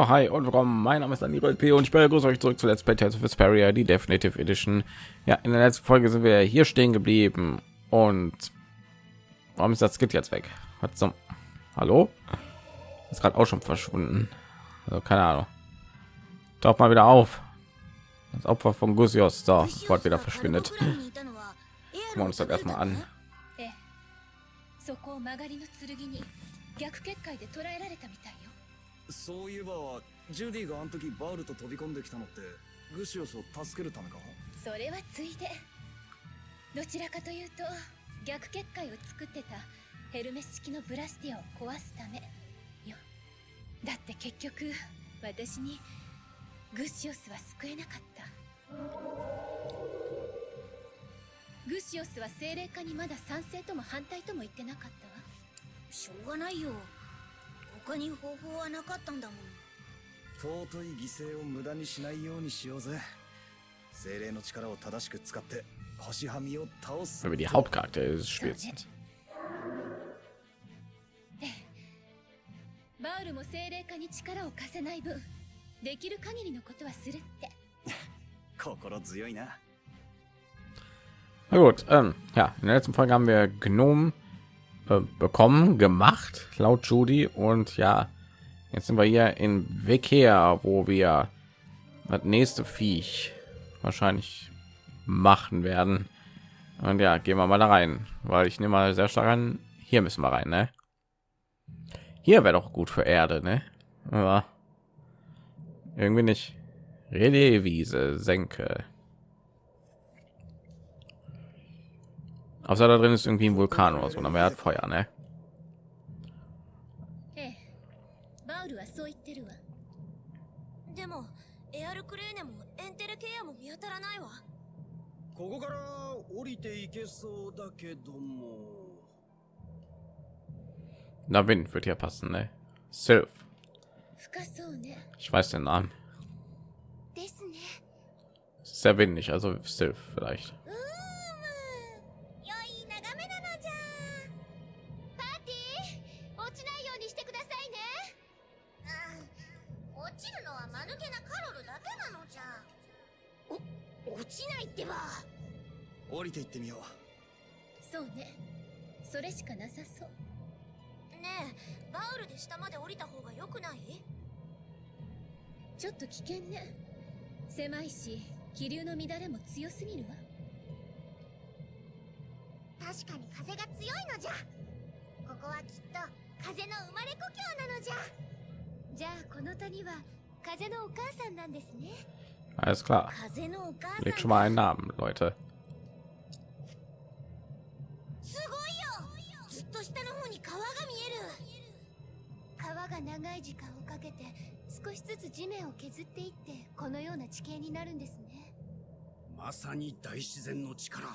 Ja, hi und willkommen. Mein Name ist Daniel P. und ich begrüße euch zurück zu Let's Play Tales of Vesperia, die Definitive Edition. Ja, in der letzten Folge sind wir hier stehen geblieben und warum ist das Skit jetzt weg? Hat zum Hallo? Ist gerade auch schon verschwunden. Also keine Ahnung. Taucht mal wieder auf. Das Opfer von Gusios da sofort wieder verschwindet. Gucken wir uns das erstmal an. そこを曲がりの剣に逆結界で捕らえられたみたいよ そういえばジュディがあの時バールと飛び込んできたのってグシオスを助けるためかそれはついでどちらかというと逆結界を作ってたヘルメス式のブラスティアを壊すためよ。だって結局私にグシオスは救えなかった。グシオスは精霊化にまだ賛成とも反対とも言ってなかったわ。しょうがないよ他に方法はなかったんだもん。尊い犠牲を無駄にしないようにしようぜ。精霊の力を正しく使って星はみを倒す。Über die Hauptcharaktere des Spiels. バウルも精霊化に力を貸せない分できる限りのことはするって。心強いな。Na gut, ähm, ja, in der letzten Folge haben wir Gnom bekommen, gemacht, laut Judy. Und ja, jetzt sind wir hier in Wekea, wo wir das nächste Viech wahrscheinlich machen werden. Und ja, gehen wir mal da rein, weil ich nehme mal sehr stark an, hier müssen wir rein, ne? Hier wäre doch gut für Erde, ne? Aber irgendwie nicht. Relais-Wiese, Senke. Außer da drin ist irgendwie ein Vulkan oder so, aber er hat Feuer, ne? Na Wind wird hier passen, ne? Sylph. Ich weiß den Namen. Sehr windig, also Sylph vielleicht. 降りていってみよう。そうね。それしかなさそう。ねえバウルで下まで降りた方が良くない？ちょっと危険ね。狭いし気流の乱れも強すぎるわ。確かに風が強いのじゃ。ここはきっと風の生まれ故郷なのじゃ。じゃあこの谷は風のお母さんなんですね。Alles klar. 風のお母さん Legt schon mal einen Namen, Leute. に川が見える。川が長い時間をかけて少しずつ地面を削っていってこのような地形になるんですね。まさに大自然の力。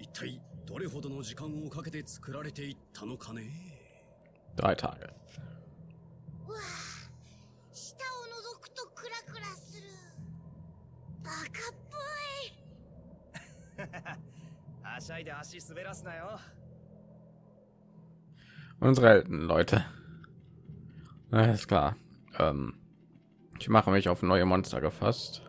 一体どれほどの時間をかけて作られていったのかね？Drei Tage. うわあ下を覗くとクラクラする。バカっぽい。はしゃいで足滑らすなよ Unsere Helden, Leute. Alles klar. Ähm, ich mache mich auf neue Monster gefasst.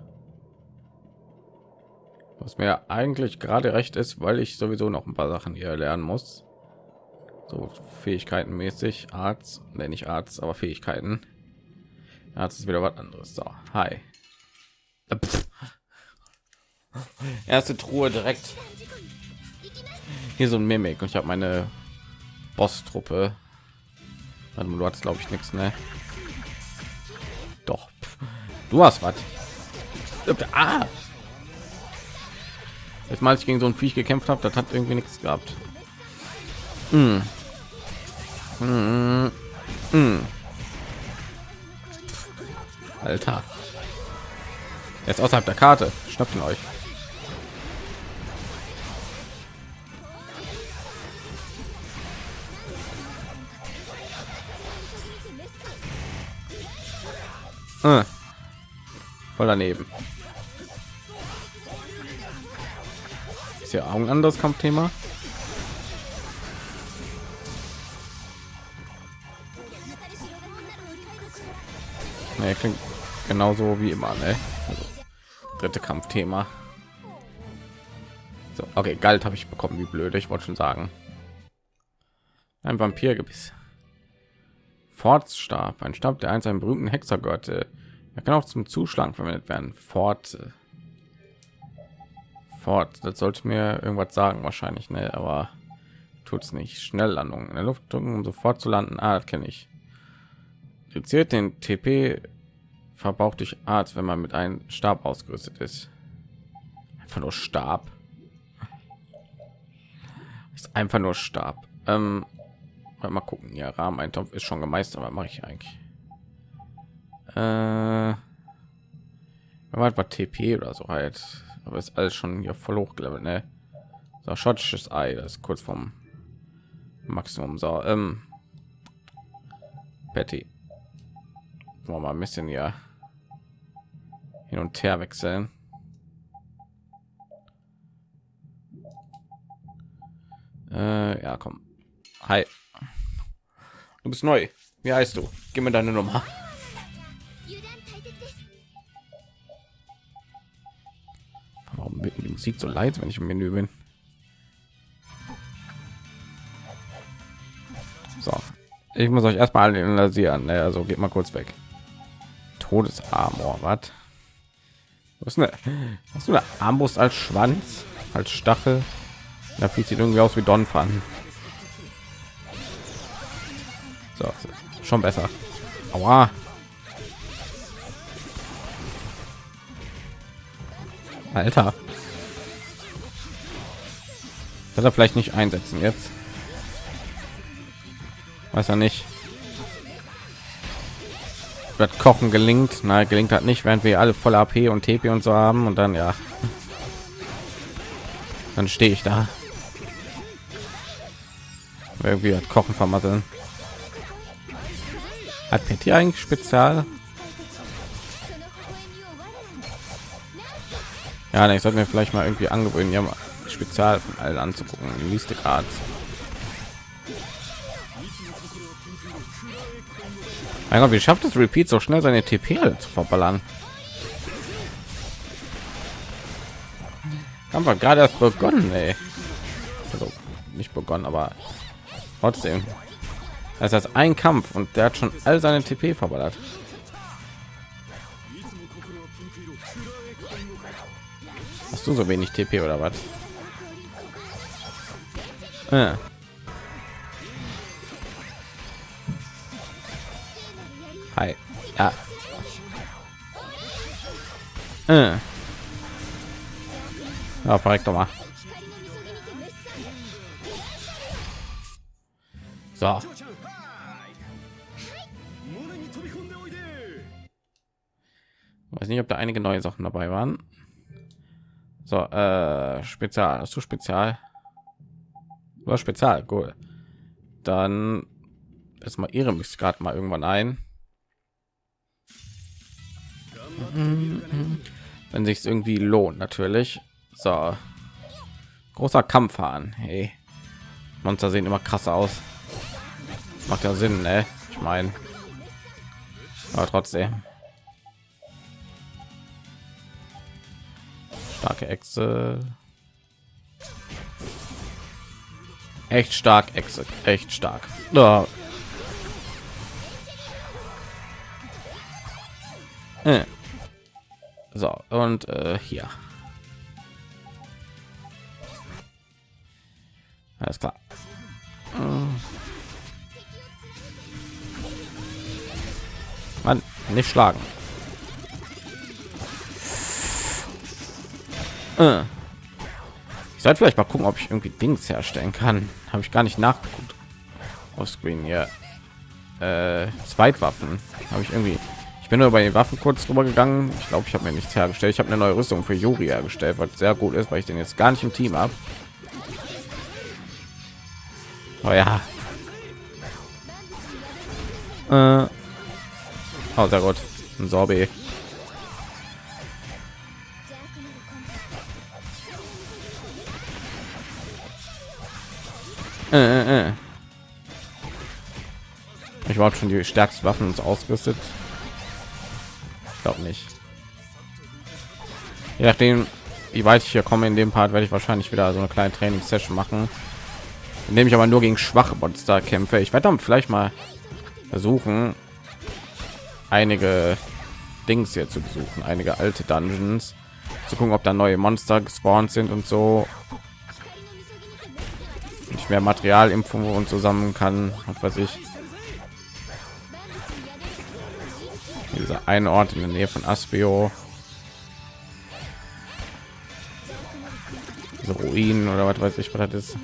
Was mir eigentlich gerade recht ist, weil ich sowieso noch ein paar Sachen hier lernen muss. So Fähigkeiten mäßig, Arzt, nenne ich Arzt, aber Fähigkeiten. Arzt ist wieder was anderes. So, hi. Erste Truhe direkt. Hier so ein Mimik und ich habe meine Boss-Truppe. Du hast glaube ich nichts, ne? Doch. Du hast was. Ah! Jetzt mal, ich gegen so ein Viech gekämpft habe, das hat irgendwie nichts gehabt. Mm. Mm. Mm. Alter. Jetzt außerhalb der Karte. Schnappt ihn euch. Voll daneben. Ist ja auch ein anderes Kampfthema. Nee, klingt genauso wie immer, ne? Also, dritte Kampfthema. So, okay, Galt habe ich bekommen, wie blöd, ich wollte schon sagen. Ein Vampirgebiss. Fortstab, ein Stab, der einst einen berühmten Hexer gehörte. Er kann auch zum Zuschlagen verwendet werden. Fort. Fort, das sollte mir irgendwas sagen wahrscheinlich, ne? Aber tut es nicht. Schnelllandung in der Luft drücken, um sofort zu landen. Ah, kenne ich. Reduziert den TP verbraucht durch Art, wenn man mit einem Stab ausgerüstet ist. Einfach nur Stab. Ist einfach nur Stab. Ähm, mal gucken. Ja, Rahmeneintopf ist schon gemeistert. Was mache ich eigentlich? Äh, war TP oder so halt. Aber ist alles schon hier voll hochgelevelt, ne? So, schottisches Ei, das ist kurz vom Maximum. So, ähm, Betty. Wollen wir mal ein bisschen ja hin und her wechseln. Äh, ja, komm. Hi. Du bist neu. Wie heißt du? Gib mir deine Nummer. Musik so leid, wenn ich im Menü bin? So, ich muss euch erstmal analysieren. Ne? Also geht mal kurz weg. Todesarmor, was? Was hast du eine Armbrust als Schwanz, als Stachel? Da sieht irgendwie aus wie Donphan. So, schon besser. Aua. Alter dass er vielleicht nicht einsetzen jetzt? Weiß er nicht. Wird kochen gelingt. Na gelingt hat nicht während wir alle voll ap und tp und so haben und dann ja. Dann stehe ich da. Irgendwie hat kochen vermasseln. Hat pt eigentlich spezial? Ja ich sollte mir vielleicht mal irgendwie angewöhnen ja mal Spezial von allen anzugucken. Mystic Arts. Mein Gott, wie schafft es Repeat so schnell seine TP zu verballern? Haben wir gerade erst begonnen, ey. Also nicht begonnen, aber trotzdem. Das ist ein Kampf und der hat schon all seine TP verballert. Hast du so wenig TP oder was? Ja. Hi. Ja. Äh. Ja, verreckt doch mal. So. Weiß nicht, ob da einige neue Sachen dabei waren. So, äh, Spezial, hast du Spezial? Hast Spezial, cool. Dann ist mal ihre mich gerade mal irgendwann ein. Wenn sich irgendwie lohnt, natürlich. So, großer Kampfhahn. Hey, Monster sehen immer krass aus. Macht ja Sinn, ne? Ich meine, aber trotzdem. starke Echse. Echt stark, Echse, echt stark. Äh. So, und äh, hier. Alles klar. Mann, nicht schlagen. Äh. Ich sollte vielleicht mal gucken, ob ich irgendwie Dings herstellen kann. Habe ich gar nicht nachgeguckt. Auf Screen hier. Äh, Zweitwaffen habe ich irgendwie. Ich bin nur bei den Waffen kurz drüber gegangen. Ich glaube, ich habe mir nichts hergestellt. Ich habe eine neue Rüstung für Yuri hergestellt, was sehr gut ist, weil ich den jetzt gar nicht im Team habe. Oh ja. Äh. Oh, sehr gut. Ein Sorbet. Äh, äh, äh. Ich war schon die stärksten Waffen uns ausgerüstet. glaube nicht. Je nachdem, wie weit ich hier komme in dem Part, werde ich wahrscheinlich wieder so eine kleine Trainingssession machen, indem ich aber nur gegen schwache Monster kämpfe. Ich werde dann vielleicht mal versuchen, einige Dings hier zu besuchen, einige alte Dungeons, zu gucken, ob da neue Monster gespawnt sind und so. Ich mehr Material impfen und zusammen kann, was ich. Dieser ein Ort in der Nähe von Aspio. Diese Ruinen oder was weiß ich, was das ist.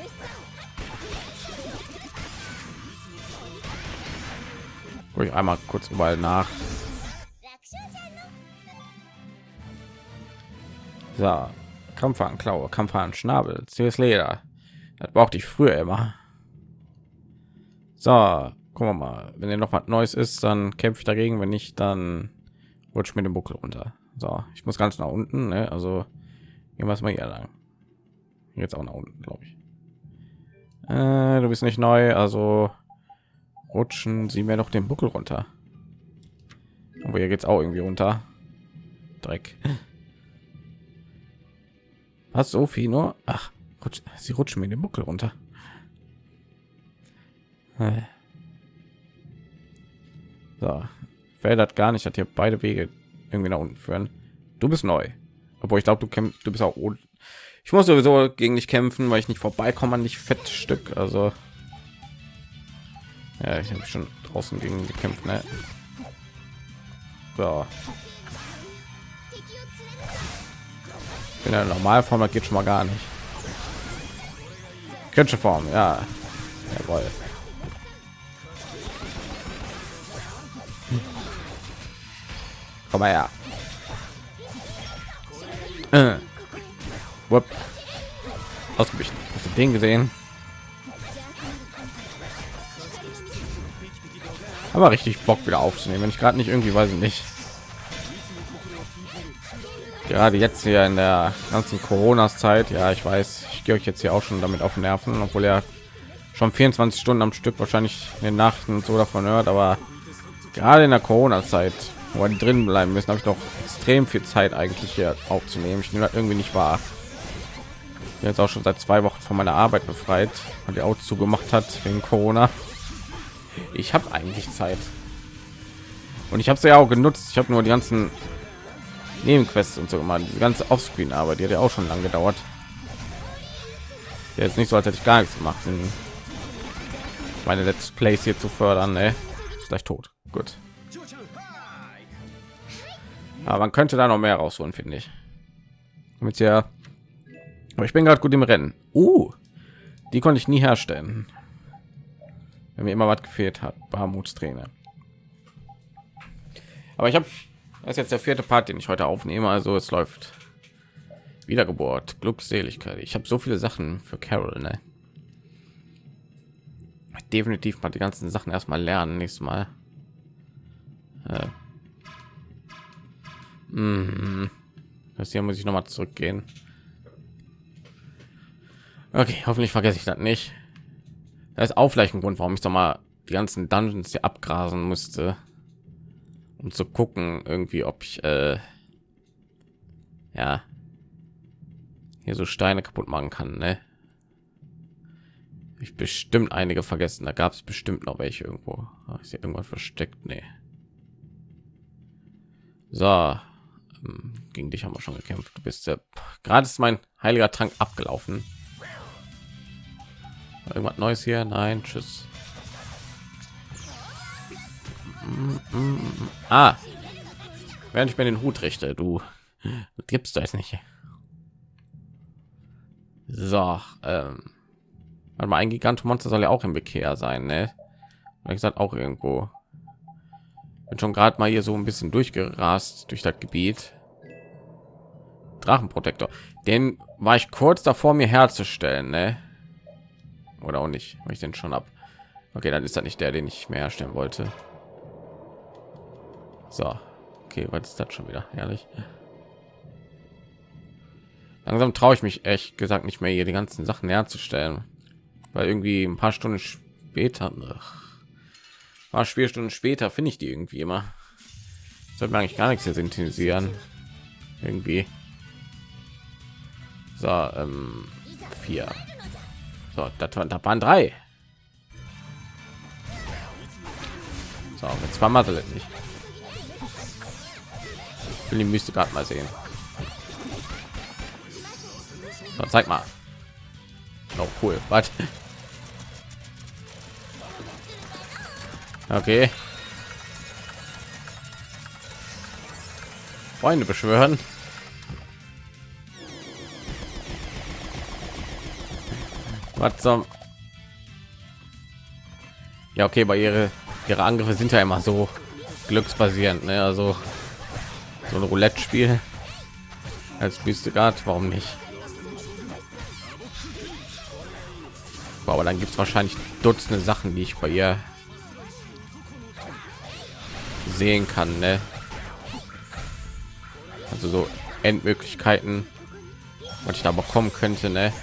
Guck ich einmal kurz überall nach. So, Kampfhahn Klaue, Kampfhahn Schnabel, CS Leder. Das brauchte ich früher immer. So, gucken wir mal. Wenn er noch was Neues ist, dann kämpfe ich dagegen. Wenn nicht, dann rutscht mir den Buckel runter. So, ich muss ganz nach unten. Ne? Also gehen wir mal hier lang. Jetzt auch nach unten, glaube ich. Äh, du bist nicht neu, also rutschen sie mir noch den Buckel runter. Aber hier geht's auch irgendwie runter. Dreck. Was Sophie nur? Ach, rutsch, sie rutschen mir den Buckel runter. So, das gar nicht, hat hier beide Wege irgendwie nach unten führen. Du bist neu, obwohl ich glaube, du kämpfst, du bist auch. Ich muss sowieso gegen dich kämpfen, weil ich nicht vorbeikomme an dich Fettstück. Also ja, ich habe schon draußen gegen gekämpft. Ne? So. In der Normalform geht schon mal gar nicht. Kritische Form, ja. Jawohl. Komm mal her. Äh. Ausgewichen. Hast du den gesehen? Aber richtig Bock wieder aufzunehmen, wenn ich gerade nicht irgendwie weiß ich nicht. Gerade jetzt hier in der ganzen Corona-Zeit, ja, ich weiß, gehe euch jetzt hier auch schon damit auf Nerven, obwohl er schon 24 Stunden am Stück wahrscheinlich in den Nachten so davon hört, aber gerade in der Corona-Zeit, wo die drin bleiben müssen, habe ich doch extrem viel Zeit eigentlich hier aufzunehmen. Ich nehme das irgendwie nicht wahr. Jetzt auch schon seit zwei Wochen von meiner Arbeit befreit, weil die Auto zugemacht hat wegen Corona. Ich habe eigentlich Zeit. Und ich habe sie ja auch genutzt. Ich habe nur die ganzen nebenquests und so immer die ganze offscreen arbeit die hat ja auch schon lange gedauert jetzt nicht so als hätte ich gar nichts gemacht meine let's plays hier zu fördern ne? ist gleich tot. Gut. Aber man könnte da noch mehr rausholen finde ich. Mit ja aber ich bin gerade gut im rennen. Uh, die konnte ich nie herstellen. Wenn mir immer was gefehlt hat barmutstrainer aber ich habe das ist jetzt der vierte part den ich heute aufnehme also es läuft wiedergeburt glückseligkeit ich habe so viele sachen für carol ne? definitiv mal die ganzen sachen erstmal lernen nächstes mal äh. mm. das hier muss ich noch mal zurückgehen okay hoffentlich vergesse ich das nicht das ist auch vielleicht ein Grund, warum ich doch mal die ganzen Dungeons hier abgrasen musste, um zu gucken, irgendwie, ob ich äh, ja hier so Steine kaputt machen kann. Ne? Ich bestimmt einige vergessen. Da gab es bestimmt noch welche irgendwo. Ah, ist hier irgendwas versteckt? Nee. So, ähm, gegen dich haben wir schon gekämpft. Du bist ja gerade ist mein heiliger Trank abgelaufen. Irgendwas Neues hier? Nein, tschüss. Ah, während ich mir den Hut richte, du gibst das nicht. So, ähm, mal ein Gigantomonster soll ja auch im Bekehr sein, ne? Wie gesagt, auch irgendwo. Bin schon gerade mal hier so ein bisschen durchgerast durch das Gebiet. Drachenprotektor, den war ich kurz davor mir herzustellen, ne? oder auch nicht weil ich den schon ab okay dann ist er nicht der den ich mehr herstellen wollte so okay was ist das schon wieder ehrlich langsam traue ich mich echt gesagt nicht mehr hier die ganzen sachen herzustellen weil irgendwie ein paar stunden später ach, war vier stunden später finde ich die irgendwie immer sollte eigentlich gar nichts hier synthetisieren. Irgendwie. So, ähm, vier. So, das, waren, das waren drei. So, jetzt war Mathe nicht. Ich will die Mystik gerade mal sehen. So, zeig mal. Oh, cool. Was? Okay. Freunde beschwören. Was zum? Ja, okay, bei ihre ihre Angriffe sind ja immer so glücksbasierend, ne? Also so ein Roulette-Spiel als Mystigat, warum nicht? Aber dann gibt es wahrscheinlich Dutzende Sachen, die ich bei ihr sehen kann, ne? Also so Endmöglichkeiten, was ich da bekommen könnte, ne?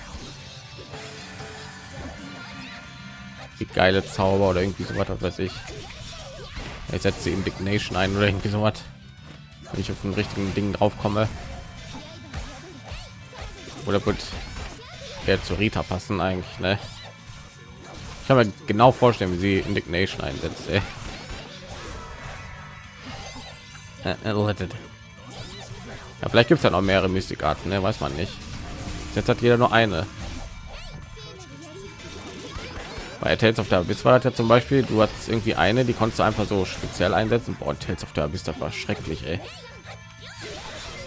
Die geile Zauber oder irgendwie so was, weiß ich. Ich setze Indignation ein oder irgendwie so was, wenn ich auf den richtigen Ding drauf komme. Oder wird der zu Rita passen eigentlich, ne? Kann mir genau vorstellen, wie sie Indignation einsetzt. Ey. Äh, äh, ja, vielleicht gibt es ja noch mehrere Mystikarten, ne? weiß man nicht. Jetzt hat jeder nur eine. Bei Tales of the Abyss war das ja zum Beispiel, du hast irgendwie eine, die konntest du einfach so speziell einsetzen. Boah, Tales of the Abyss, das war schrecklich, ey.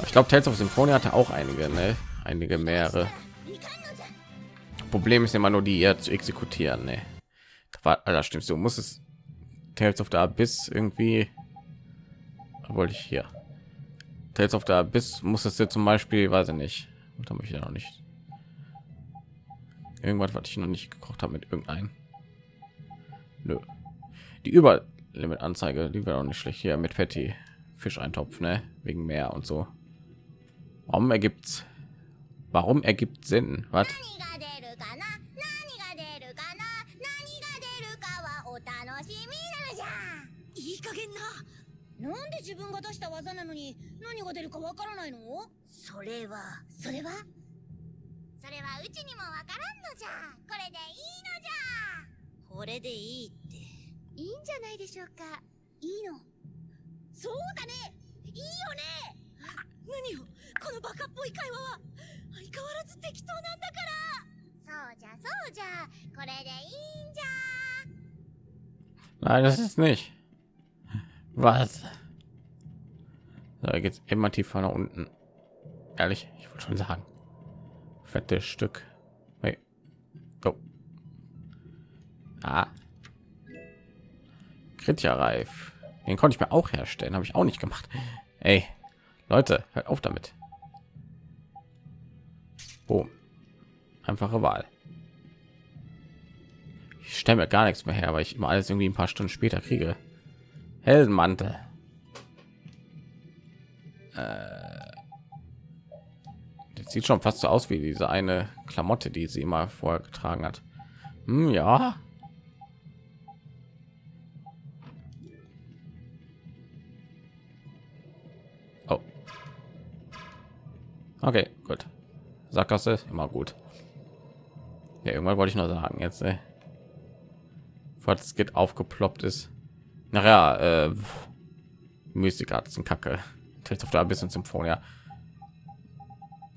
Ich glaube, Tales of Symphonia hatte auch einige, ne? Einige mehrere. Problem ist immer nur die eher zu exekutieren, ne? War, da stimmst du, musst es Tales of the Abyss irgendwie wollte ich hier Tales of the Abyss muss es jetzt zum Beispiel, weiß ich nicht, und habe ich ja noch nicht irgendwas, was ich noch nicht gekocht habe mit irgendeinem. Nö. Die Überlimit Anzeige, die wäre auch nicht schlecht hier mit Fetti Fischeintopf, ne? Wegen Meer und so. Warum ergibt Warum ergibt Sinn? Was? いい加減な。なんで自分が出した技なのに何が出るかわからないの？それはそれは？それはうちにもわからんのじゃ。これでいいのじゃ。これでいいって。いいんじゃないでしょうか。いいの。そうだね。いいよね。何よ。このバカっぽい会話は。相変わらず適当なんだから。そうじゃそうじゃ。これでいいんじゃ。Nein, das ist nicht. Was? Da geht's immer tiefer nach unten. Ehrlich, ich wollte schon sagen. Fettes Stück. Hey. Oh. Ah. Kritja reif. Den konnte ich mir auch herstellen, habe ich auch nicht gemacht. Ey, Leute, hört auf damit. Boom. Einfache Wahl. Ich stelle mir gar nichts mehr her, weil ich immer alles irgendwie ein paar Stunden später kriege. Heldenmantel. Äh, das sieht schon fast so aus wie diese eine Klamotte, die sie immer vorher getragen hat. Hm, ja. Oh. Okay, gut. Sackgasse immer gut. Ja, irgendwann wollte ich noch sagen jetzt, ey. Bevor das geht aufgeploppt ist. Naja, äh, Mystik sind Kacke. Tales of the Abyss und Symphonia.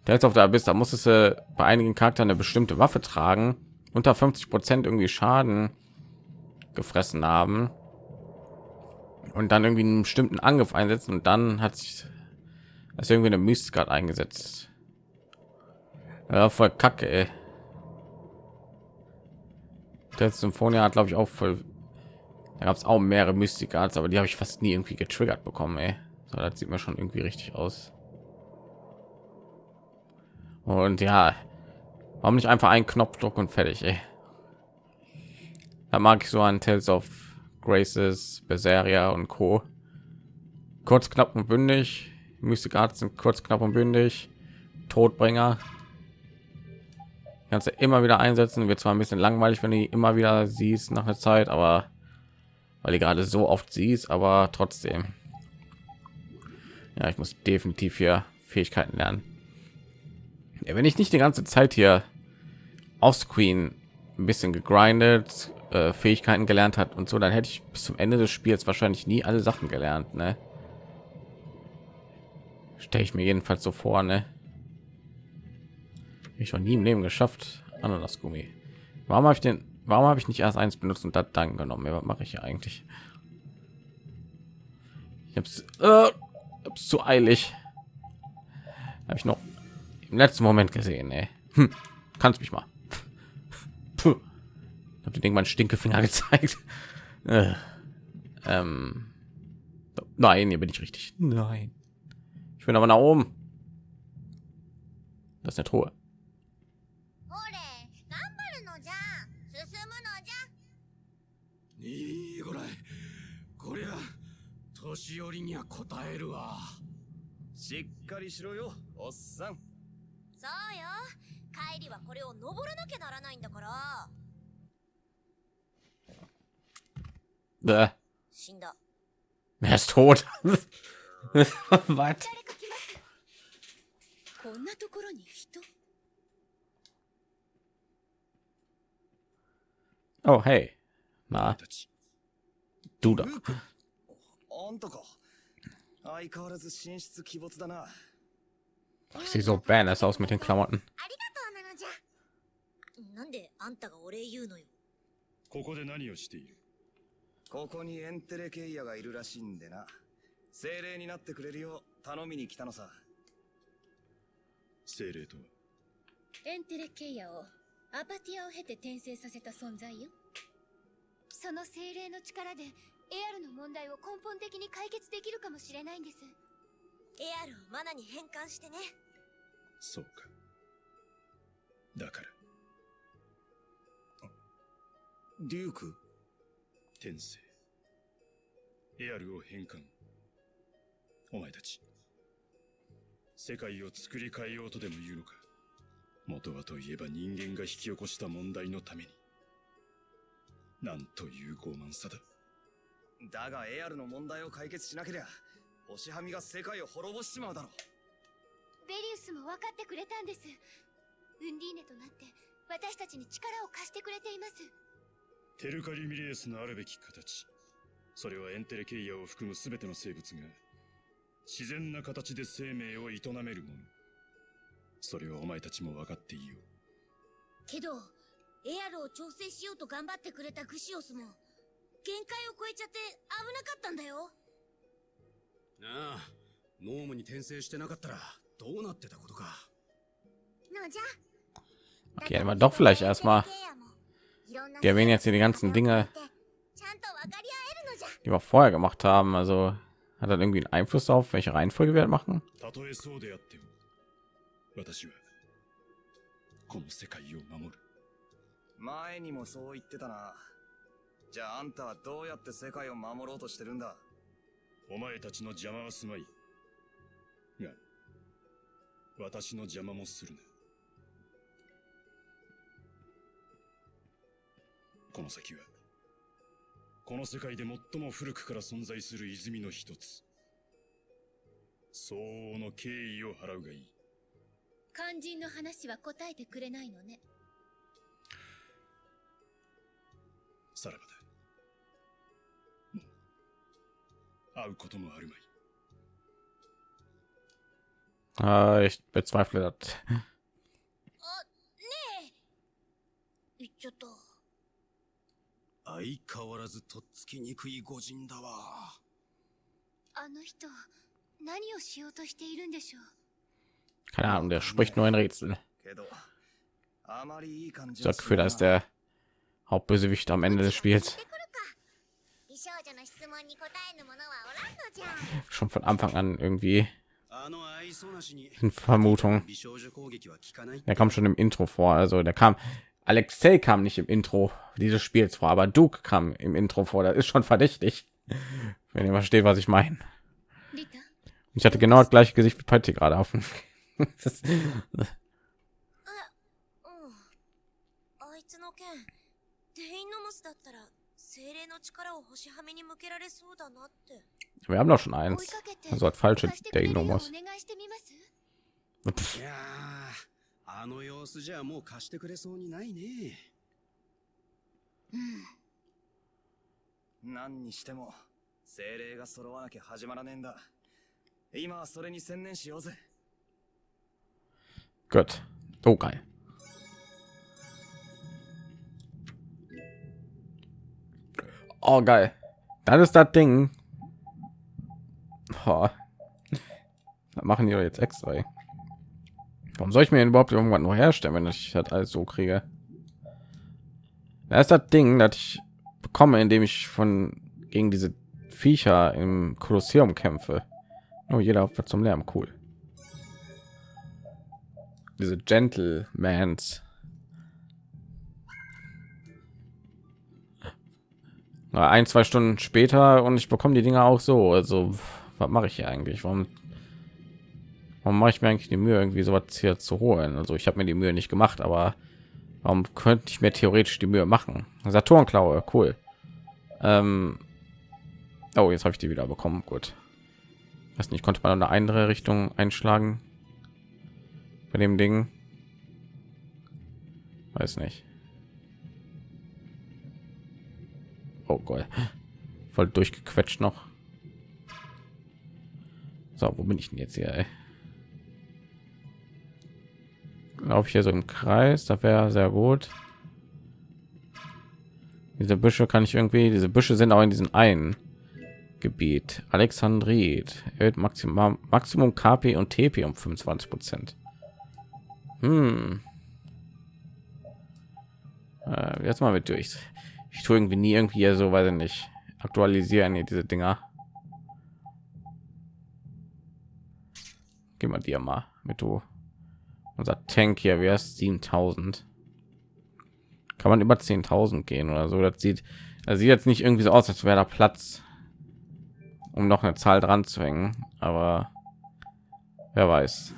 Tales of the Abyss, da muss es äh, bei einigen Charakteren eine bestimmte Waffe tragen, unter 50 Prozent irgendwie Schaden gefressen haben und dann irgendwie einen bestimmten Angriff einsetzen und dann hat sich das irgendwie eine Mystik eingesetzt. Ja, voll Kacke. Ey. Der Symphonia hat glaube ich auch voll da gab es auch mehrere Mystikats, aber die habe ich fast nie irgendwie getriggert bekommen. Ey. So, das sieht mir schon irgendwie richtig aus. Und ja, warum nicht einfach einen Knopfdruck und fertig? Ey. Da mag ich so an Tales of Graces, Berseria und Co. Kurz, knapp und bündig. Mystikats sind kurz, knapp und bündig. Todbringer. Du immer wieder einsetzen. Wird zwar ein bisschen langweilig, wenn du immer wieder siehst nach einer Zeit, aber weil ihr gerade so oft siehst, aber trotzdem. Ja, ich muss definitiv hier Fähigkeiten lernen. Ja, wenn ich nicht die ganze Zeit hier auf Screen ein bisschen gegrindet, äh, Fähigkeiten gelernt hat und so, dann hätte ich bis zum Ende des Spiels wahrscheinlich nie alle Sachen gelernt. Ne? Stelle ich mir jedenfalls so vor. Ne? Ich noch nie im Leben geschafft. Ananasgummi. Warum habe ich den? Warum habe ich nicht erst eins benutzt und dann genommen? Ja, was mache ich hier eigentlich? Ich habe es äh, zu eilig. Habe ich noch im letzten Moment gesehen. Ey. Hm, kannst mich mal. Puh. Ich habe den meinen Stinkefinger gezeigt. Äh, ähm, nein, hier bin ich richtig. Nein. Ich bin aber nach oben. Das ist eine Truhe. 進むのじゃ。いいこらこりゃ年寄りには答えるわ。しっかりしろよおっさん。そうよ。帰りはこれを登らなきゃならないんだから。Bäh. 死んだ。Er ist tot. Was? 誰か来ますこんなところに人 Oh, hey. Na, du da. あん。たか。相変わらず神出鬼没だな。Ich sehe so badass aus mit den Klamotten. ありがとうなのじゃ。なんであんたがお礼言うのよ。ここで何をしている？ここにエンテレケイヤがいるらしいんでな。精霊になってくれるよう頼みに来たのさ。精霊とはエンテレケイヤをアパティアを経て転生させた存在よ。その精霊の力でエアルの問題を根本的に解決できるかもしれないんです。エアルをマナに変換してね。そうか。だから。デューク転生。エアルを変換。お前たち。世界を作り変えようとでも言うのか？元はといえば人間が引き起こした問題のために。なんという傲慢さだ。だがエアルの問題を解決しなけりゃ星はみが世界を滅ぼしちまうだろベリウスも分かってくれたんです。ウンディーネとなって私たちに力を貸してくれています。テルカリミレースのあるべき形。それはエンテレケイヤを含む全ての生物が自然な形で生命を営めるものそれはお前たちも分かっていいよけどエアルを調整しようと頑張ってくれたグシオスも限界を超えちゃって危なかったんだよなあノームに転生してなかったらどうなってたことかのじゃ Okay, aber doch vielleicht erstmal. Die erwähnen jetzt hier die ganzen Dinge, ちゃんと分かり合えるのじゃ die wir vorher gemacht haben. Also hat das irgendwie einen Einfluss auf welche Reihenfolge wir machen? 私はこの世界を守る。前にもそう言ってたな。じゃああんたはどうやって世界を守ろうとしてるんだ？お前たちの邪魔はすまい。が私の邪魔もするな。この先はこの世界で最も古くから存在する泉の一つ。相応の敬意を払うがいい肝心の話は答えてくれないのね。さらばだ。もう会うこともあるまい。Äh, ich bezweifle das. あねえ。言っちゃった。相変わらずとっつきにくい御人だわ。あの人何をしようとしているんでしょう？Keine Ahnung, der spricht nur ein Rätsel. Das Gefühl, dass der Hauptbösewicht am Ende des Spiels schon von Anfang an irgendwie in Vermutung. Der kam schon im Intro vor, also der kam Alexei kam nicht im Intro dieses Spiels vor, aber Duke kam im Intro vor. Das ist schon verdächtig, wenn ihr versteht, was ich meine. Ich hatte genau das gleiche Gesicht wie Patty gerade auf. dem. あいつの剣デインノモスだったら精霊の力を星はめに向けられそうだなって Wir haben doch schon eins. Also hat falsche 貸してくれるようお Deinomos. 願いしてみますいやあの様子じゃもう貸してくれそうにないね何にしても精霊が揃わなきゃ始まらねえん。だ今はそれに専念しようぜ Gut. Oh geil. Oh geil. Das ist das Ding. Oh. Das machen die jetzt extra. Warum soll ich mir überhaupt irgendwann noch herstellen, wenn ich das alles so kriege? Da ist das Ding, das ich bekomme, indem ich von gegen diese Viecher im Kolosseum kämpfe. Oh, jeder wird zum Lärm, cool. Diese Gentlemans. Ein, zwei Stunden später und ich bekomme die Dinger auch so. Also, was mache ich hier eigentlich? Warum, warum mache ich mir eigentlich die Mühe, irgendwie sowas hier zu holen? Also, ich habe mir die Mühe nicht gemacht, aber warum könnte ich mir theoretisch die Mühe machen? Saturnklaue, cool. Ähm, oh, jetzt habe ich die wieder bekommen. Gut. Weiß nicht, konnte man eine andere Richtung einschlagen bei dem Ding? Weiß nicht. Oh Gott, voll durchgequetscht noch. So, wo bin ich denn jetzt hier? Laufe ich hier so im Kreis? Da wäre sehr gut. Diese Büsche kann ich irgendwie. Diese Büsche sind auch in diesem einen Gebiet. Alexandrit Maximum Maximum KP und TP um 25 Prozent. Hm. Äh, jetzt mal mit durch. Ich tue irgendwie nie irgendwie so, weiß ich nicht, aktualisieren hier diese Dinger. Gehen wir dir mal mit du. Unser Tank hier wäre 7000. Kann man über 10.000 gehen oder so? Das sieht, das sieht jetzt nicht irgendwie so aus, als wäre da Platz, um noch eine Zahl dran zu hängen. Aber wer weiß.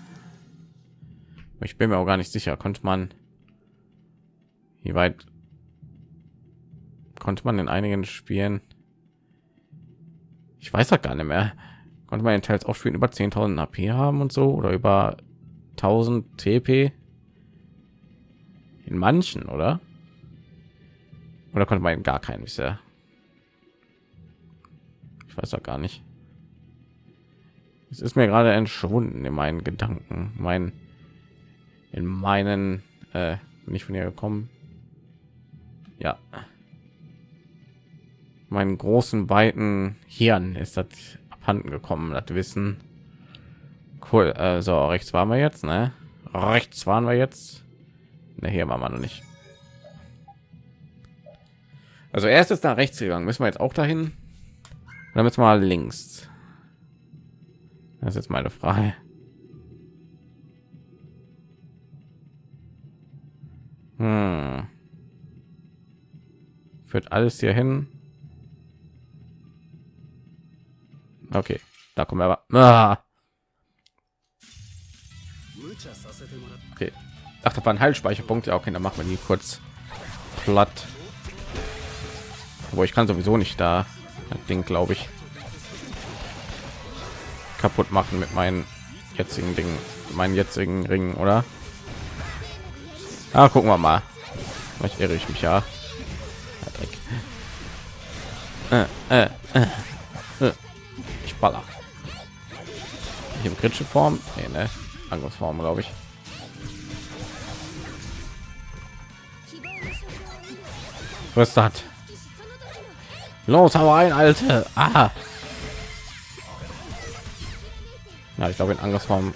Ich bin mir auch gar nicht sicher. Konnte man, wie weit konnte man in einigen Spielen? Ich weiß das gar nicht mehr. Konnte man in Teils auch spielen über 10.000 AP haben und so oder über 1000 TP? In manchen, oder? Oder konnte man in gar keinen bisher? Ich weiß doch gar nicht. Es ist mir gerade entschwunden in meinen Gedanken, mein in meinen äh, bin ich von hier gekommen. Ja, meinen großen weiten Hirn ist das abhanden gekommen, das Wissen. Cool. Äh, so rechts waren wir jetzt, ne? Rechts waren wir jetzt. Ne, hier waren wir noch nicht. Also erst ist nach rechts gegangen. Müssen wir jetzt auch dahin? Wir mal links. Das ist jetzt meine Frage. Hm. Führt alles hier hin. Okay, da kommen wir aber. Ah. Okay. Ach, da war ein Heilspeicherpunkt. Ja, okay, dann machen wir die kurz platt. Wo ich kann sowieso nicht da das Ding, glaube ich, kaputt machen mit meinen jetzigen Dingen, meinen jetzigen Ringen, oder? Ah, gucken wir mal. Vielleicht irre ich mich ja. Äh, äh, äh, äh. Ich baller. Ich im kritische Form, nee, ne? Angriffsform, glaube ich. Was das? Los, hau rein, alte. Ah. Ja, ich glaube in Angriffsform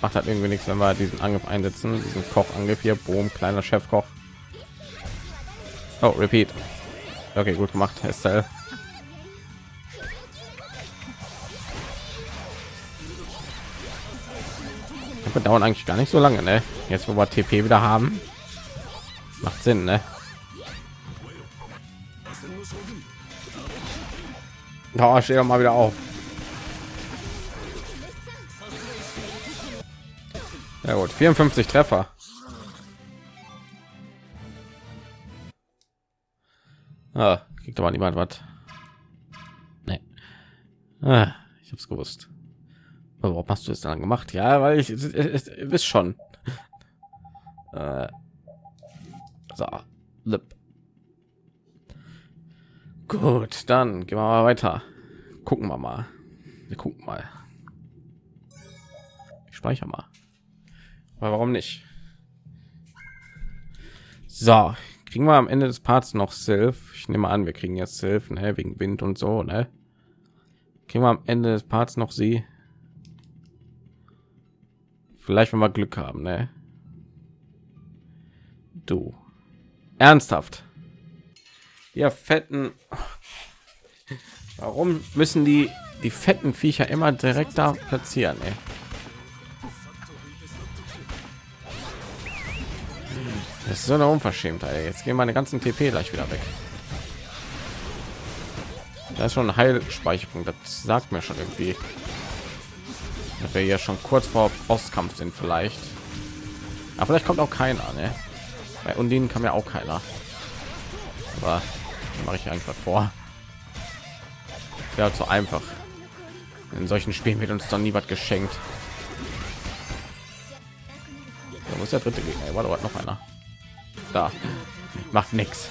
macht halt irgendwie nichts, wenn wir diesen Angriff einsetzen. Diesen Kochangriff hier, Boom, kleiner Chefkoch. Oh, repeat. Okay, gut gemacht, Estelle. Wir dauern eigentlich gar nicht so lange, ne? Jetzt, wo wir TP wieder haben, macht Sinn, ne? Oh, steh doch mal wieder auf. Ja gut, 54 Treffer. Ah, kriegt aber niemand was. Nee. Ah, ich habe es gewusst. Aber warum hast du es dann gemacht? Ja, weil ich es schon. Äh, so, Lip. Gut, dann gehen wir mal weiter. Gucken wir mal. Wir gucken mal. Ich speichere mal. Aber warum nicht? So, kriegen wir am Ende des Parts noch Sylph. Ich nehme an, wir kriegen jetzt Sylph, ne, wegen Wind und so, ne? Kriegen wir am Ende des Parts noch sie? Vielleicht, wenn wir Glück haben, ne? Du. Ernsthaft. Ja, fetten. Warum müssen die die fetten Viecher immer direkt da platzieren? Ey? Das ist so eine Unverschämtheit. Jetzt gehen meine ganzen TP gleich wieder weg. Da ist schon ein Heilspeicherpunkt. Das sagt mir schon irgendwie, dass wir ja schon kurz vor Bosskampf sind vielleicht. Aber vielleicht kommt auch keiner. Ne? Bei Undinen kam ja auch keiner. Aber mache ich einfach vor. Ja, zu einfach. In solchen Spielen wird uns dann nie was geschenkt. Da muss der dritte Gegner. War doch noch einer. Da macht nichts.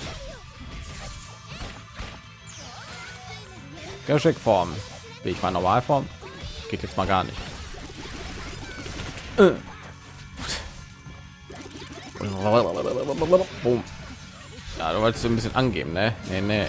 Geschickform. Wie ich meine Normalform geht jetzt mal gar nicht. Äh. Ja, du wolltest ein bisschen angeben, ne? Nee, nee.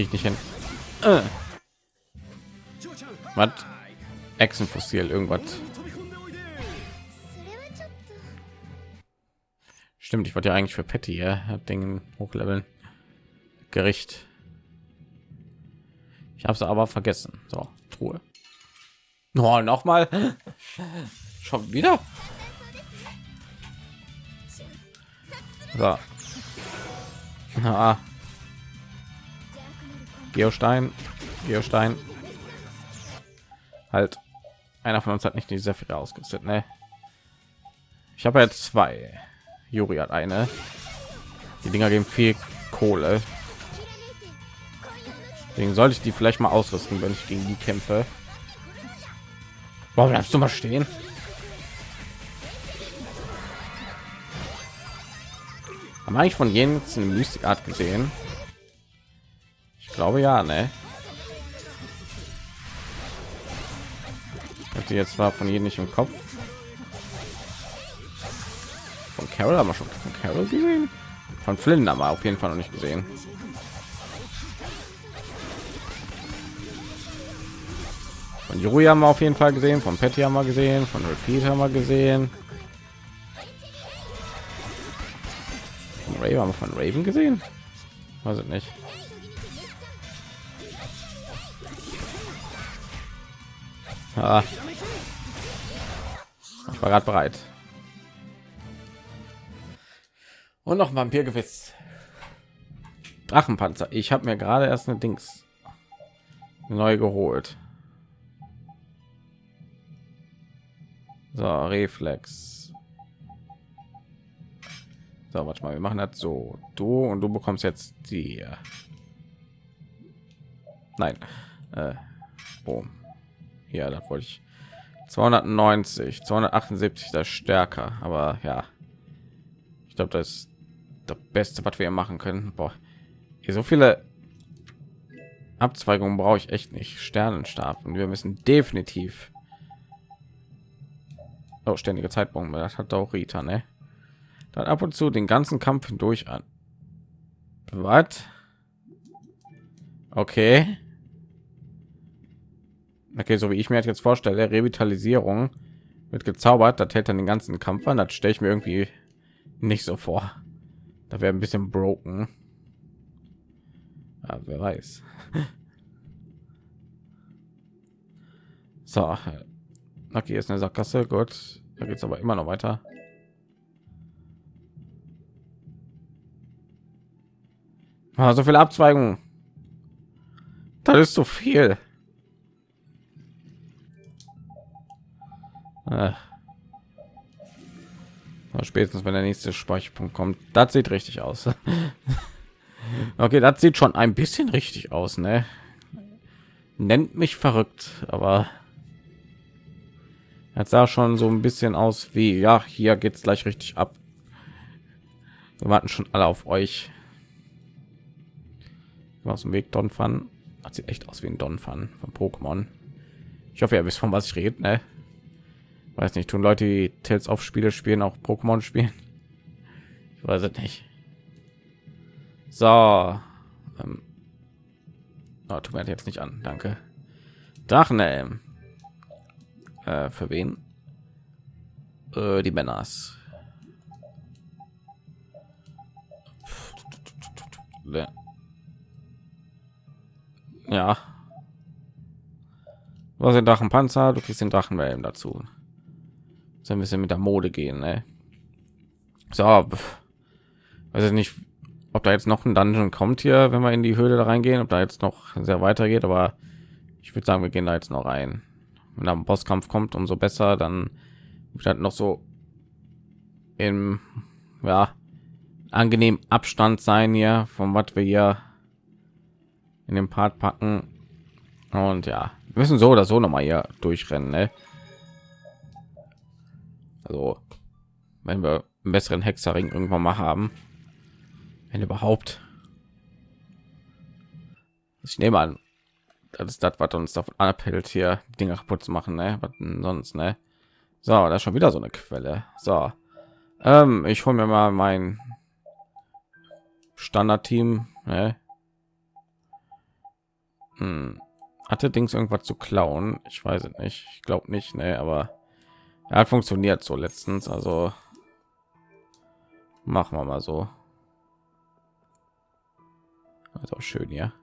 Kriege ich nicht hin. Äh. Was? Echsenfossil, irgendwas. Stimmt, ich wollte ja eigentlich für Patty ja, Ding hochleveln. Gericht. Ich habe es aber vergessen. So, Truhe. Oh, noch mal. Schon wieder. So. Ah. Geostein, Geostein. Halt. Einer von uns hat nicht die Sephira ausgerüstet, ne? Ich habe jetzt zwei. Juri hat eine. Die Dinger geben viel Kohle. Deswegen sollte ich die vielleicht mal ausrüsten, wenn ich gegen die kämpfe. Warum bleibst du mal stehen? Haben eigentlich von jenen eine Mystikart gesehen? Glaube ja, ne? Hatte jetzt war von jedem nicht im Kopf. Von Carol haben wir schon von Carol gesehen. Von Flynn haben wir auf jeden Fall noch nicht gesehen. Von Yuri haben wir auf jeden Fall gesehen, von Patty haben wir gesehen, von Repeat haben wir gesehen. Von Raven haben wir von Raven gesehen? Weiß ich nicht. Ah. Ich war gerade bereit. Und noch Vampirgewiss. Drachenpanzer. Ich habe mir gerade erst eine Dings neu geholt. So, Reflex. So, warte mal, wir machen das so. Du und du bekommst jetzt die. Nein. Äh, boom. Ja, da wollte ich 290, 278 das stärker, aber ja. Ich glaube, das ist das Beste, was wir machen können. Boah, hier so viele Abzweigungen brauche ich echt nicht. Sternenstab und wir müssen definitiv oh, ständige Zeitpunkt. Das hat auch Rita, ne? Dann ab und zu den ganzen Kampf hindurch an. Was? Okay. Okay, so wie ich mir jetzt vorstelle, Revitalisierung wird gezaubert, das hält dann den ganzen Kampf an. Das stelle ich mir irgendwie nicht so vor. Da wäre ein bisschen broken. Ja, wer weiß. So, okay, ist eine Sackgasse. Gut, da geht es aber immer noch weiter. Ah, so viele Abzweigungen. Das ist so viel. Äh. Spätestens wenn der nächste Speicherpunkt kommt, das sieht richtig aus. okay, das sieht schon ein bisschen richtig aus, ne? Nennt mich verrückt, aber jetzt sah schon so ein bisschen aus wie ja, hier geht's gleich richtig ab. Wir warten schon alle auf euch. Aus dem Weg Don Fan. Hat sieht echt aus wie ein Don Fan von Pokémon. Ich hoffe, ihr wisst von was ich rede, ne? Weiß nicht, tun Leute, die Tales auf Spiele spielen, auch Pokémon spielen? Ich weiß es nicht. So. Ähm. Oh, tut mir jetzt nicht an, danke. Drachenhelm. Äh, für wen? Äh, die Männers. Ja. Was sind Drachenpanzer? Du kriegst den Drachenhelm dazu so ein bisschen mit der Mode gehen. Ne? So, weiß ich nicht, ob da jetzt noch ein Dungeon kommt hier, wenn wir in die Höhle da reingehen, ob da jetzt noch sehr weitergeht, aber ich würde sagen, wir gehen da jetzt noch rein. Wenn da ein Bosskampf kommt, umso besser, dann wird halt noch so im ja angenehm Abstand sein hier von was wir hier in dem Part packen und ja wir müssen so oder so noch mal hier durchrennen ne? Also, wenn wir einen besseren Hexerring irgendwann mal haben, wenn überhaupt. Ich nehme an, das ist das, was uns davon abhält, hier Dinge kaputt zu machen, ne? Was sonst, ne? So, da ist schon wieder so eine Quelle. So, ähm, ich hole mir mal mein Standardteam. Ne? Hm. Hatte Dings irgendwas zu klauen? Ich weiß es nicht. Ich glaube nicht, ne? Aber er hat funktioniert so letztens, also machen wir mal so. Also schön, ja.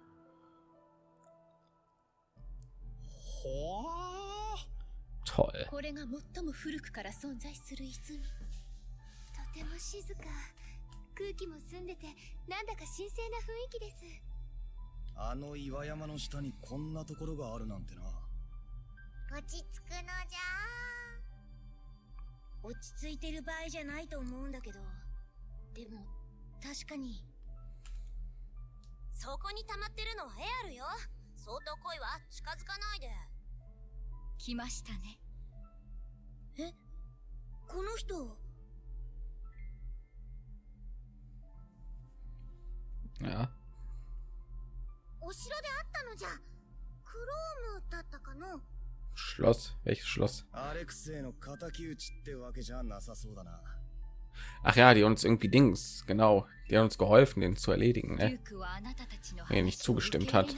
Toll. これが最も古くから存在する泉とても静か空気も澄んでてなんだか神聖な雰囲気ですあの岩山の下にこんなところがあるなんてな落ち着くのじゃ 落ち着いてる場合じゃないと思うんだけど。でも確かに。そこに溜まってるのはエアルよ。相当濃いわ近づかないで。来ましたね。え？この人？Ja. お城であったのじゃ。クロームだったかの？Schloss? Welches Schloss? Ach ja, die uns irgendwie Dings, genau. Die haben uns geholfen, den zu erledigen, ne? Wenn er nicht zugestimmt hat.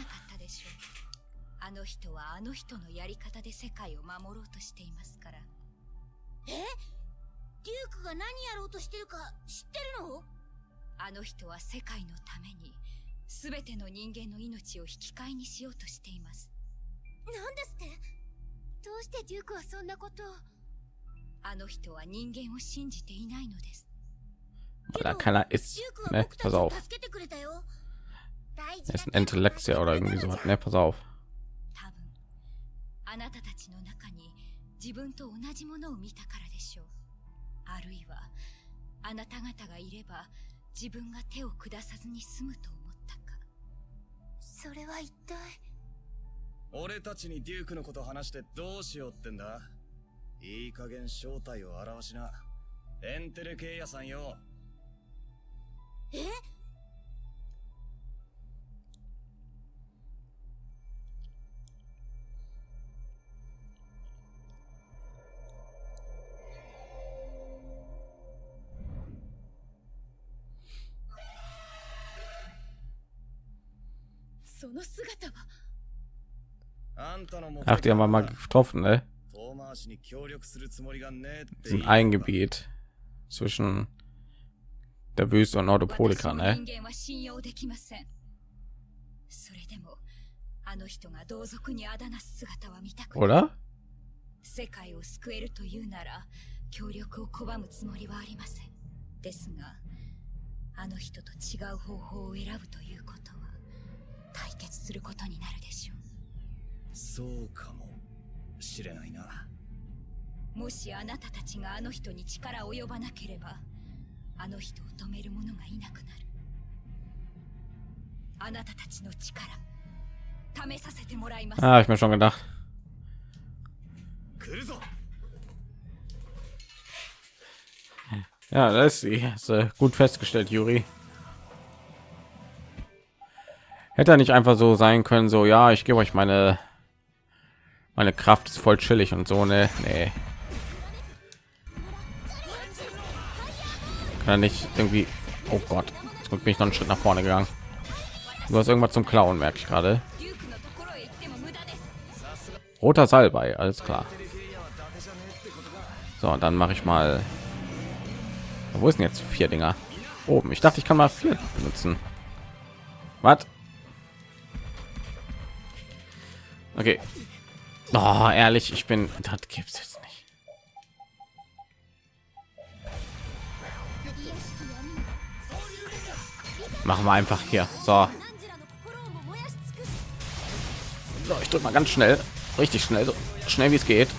どうしてデュークはそんなことを？あの人は人間を信じていないのです?僕た Pass ちを auf. 助けてくれたよ大 Er ein Intellektia oder irgendwie sowas, ne? Pass auf. あなたたちの中に自分と同じものを見たからでしょうあるいはあなた方がいれば自分が手を下さずに済むと思ったかそれは一体？俺たちにデュークのこと話してどうしようってんだ？いい加減正体を表しな。エンテレケイヤさんよ。え？その姿は Ach, die haben wir mal getroffen, ne? 遠回しに協力するつもりがねえって言 Sind い ein Gebiet zwischen der Wüste und Nordopolika, 私の ne? 人間は信用できませんそれでもあの人が同族にあだなす姿は見たくない Oder? 世界を救えるというなら協力を拒むつもりはありませんですがあの人と違う方法を選ぶということは対決することになるでしょう そうかもしれないな もしあなたたちがあの人に力及ばなければあの人を止める者がいなくなるあなたたちの力試させてもらいます Ah, hab ich mir schon gedacht. 来るぞ Ja, das ist sie. Hast du gut festgestellt, Juri. Hätte er nicht einfach so sein können, so ja, ich gebe euch meine meine Kraft ist voll chillig und so ne. Nee. Kann nicht irgendwie. Oh Gott, jetzt bin ich noch einen Schritt nach vorne gegangen. Du hast irgendwas zum Klauen, merke ich gerade. Roter Salbei, alles klar. So, dann mache ich mal. Wo ist denn jetzt vier Dinger? Oben. Ich dachte, ich kann mal vier benutzen. Was? Okay, Oh, ehrlich, ich bin. Das gibt's jetzt nicht. Machen wir einfach hier. So. so ich drücke mal ganz schnell. Richtig schnell. So schnell wie es geht.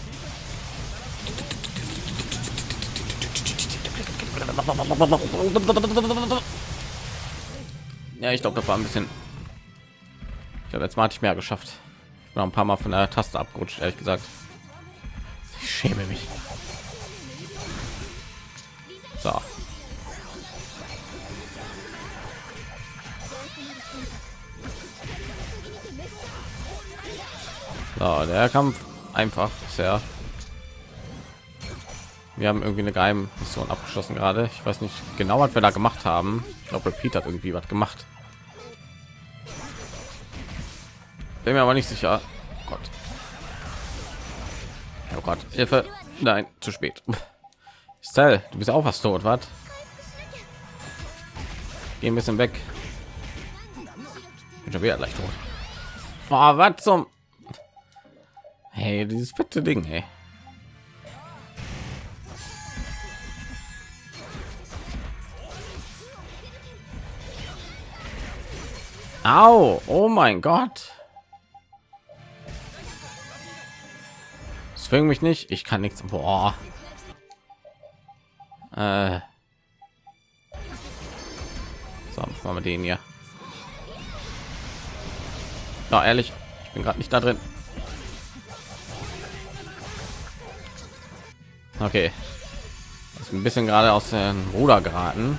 Ja, ich glaube, das war ein bisschen. Ich glaube, jetzt mal hatte ich mehr geschafft. Noch ein paar Mal von der Taste abgerutscht, ehrlich gesagt. Ich schäme mich. So. So, der Kampf einfach sehr. Wir haben irgendwie eine geheime Mission abgeschlossen gerade. Ich weiß nicht genau, was wir da gemacht haben. Ich glaube, Repeat hat irgendwie was gemacht. Bin mir aber nicht sicher. Oh Gott. Oh Gott. Hilfe. Nein, zu spät. Stell, du bist auch was tot, was? Ein bisschen weg. Bin schon wieder leicht tot. Oh, was zum... Hey, dieses fette Ding, hey. Au, oh mein Gott. Zwing mich nicht, ich kann nichts. Boah. Äh. So, machen wir den hier. Ja, ehrlich, ich bin gerade nicht da drin. Okay. Ist ein bisschen gerade aus dem Ruder geraten.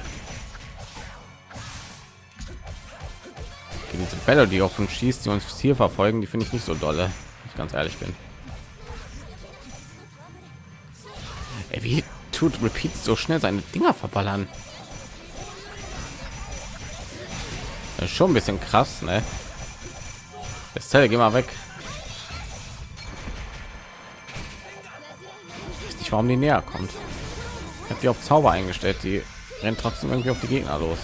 Diese Bälle, die auf uns schießt, die uns Ziel verfolgen, die finde ich nicht so dolle, ich ganz ehrlich bin. Wie tut Repeat so schnell seine Dinger verballern? Schon ein bisschen krass, ne? Estelle, geh mal weg. Ich warum die näher kommt. Ich habe die auf Zauber eingestellt, die rennt trotzdem irgendwie auf die Gegner los.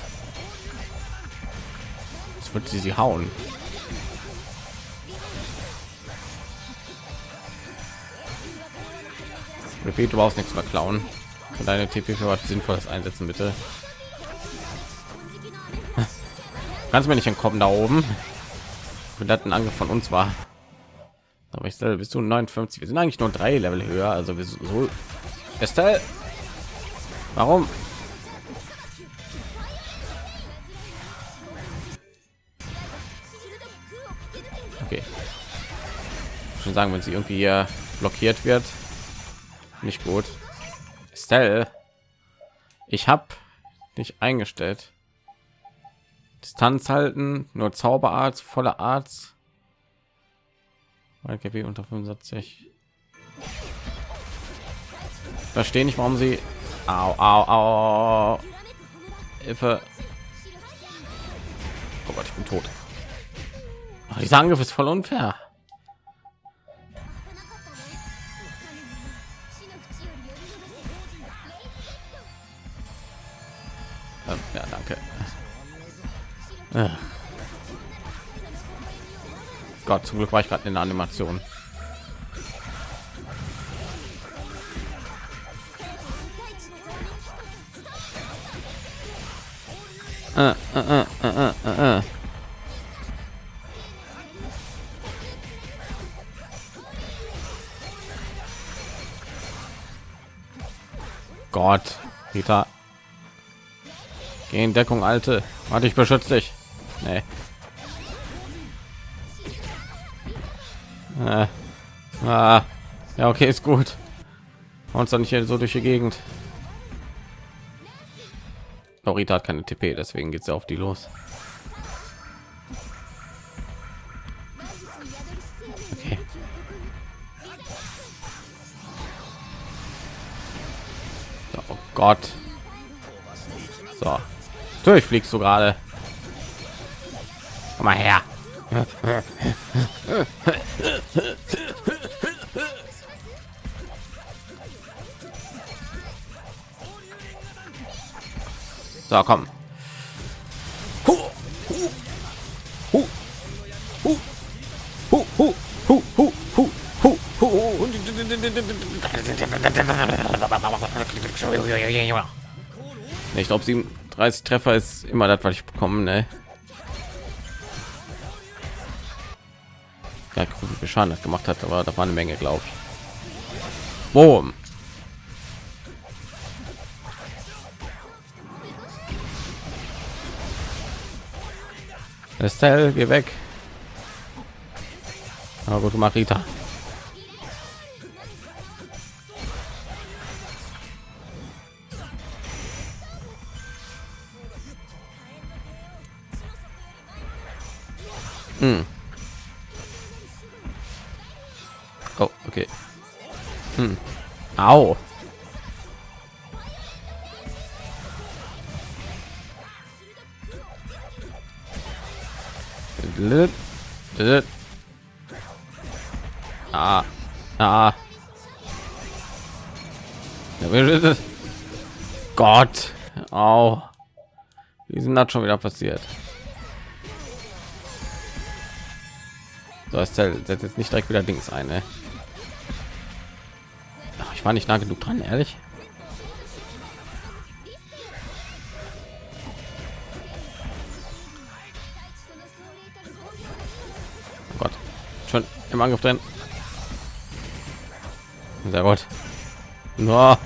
Jetzt wird sie sie hauen. Repeat, du brauchst nichts mehr klauen. Für deine TP für was Sinnvolles einsetzen, bitte. Kannst mir nicht entkommen da oben. Wenn das ein Angriff von uns war. Aber ich stelle bis zu 59. Wir sind eigentlich nur drei Level höher. Also wir so. Estelle, warum? Okay. Schon sagen, wenn sie irgendwie blockiert wird, nicht gut. Estelle, ich habe nicht eingestellt. Distanz halten, nur Zauberarzt, voller Arzt. GW unter 75. Verstehe nicht, warum sie. Au, au, au. Hilfe. Oh Gott, ich bin tot. Ach, dieser Angriff ist voll unfair. Ähm, ja, danke. Äh. Gott, zum Glück war ich gerade in der Animation. Äh, äh, äh. Gott, Rita. Geh in Deckung, Alte. Warte, ich beschütze dich. Nee. Äh. Ah. Ja, okay, ist gut. Uns dann nicht hier so durch die Gegend. Norita hat keine TP, deswegen geht sie auf die los. Oh Gott. So durchfliegst du gerade? Komm mal her. So, komm. Ich glaube, sie 37 Treffer ist immer das, was ich bekomme. Ne? Ja, guck, wie Schaden das gemacht hat, aber da war eine Menge, glaube ich. Boom. Estelle, geh weg. Aber gut gemacht, Rita. Au. Ah, ah. Gott, au. Wie sind das schon wieder passiert? So, ist setzt jetzt nicht direkt wieder Dings ein, ne? War nicht nah genug dran, ehrlich. Oh Gott, schon im Angriff drin. Sehr gut. No.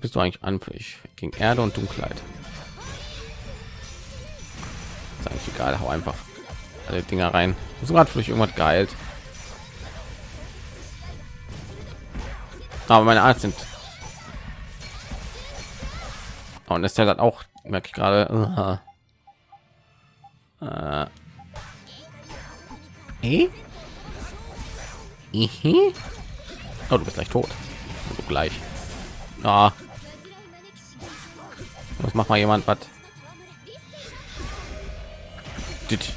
Bist du eigentlich anfällig gegen Erde und Dunkelheit. Ist eigentlich egal, hau einfach alle Dinger rein. So gerade vielleicht irgendwas geilt. Aber meine Art sind und ist hat auch merke ich gerade uh, uh, eh? Ihi? Oh, du bist gleich tot. Also gleich. Ah. Was macht mal jemand was? Ich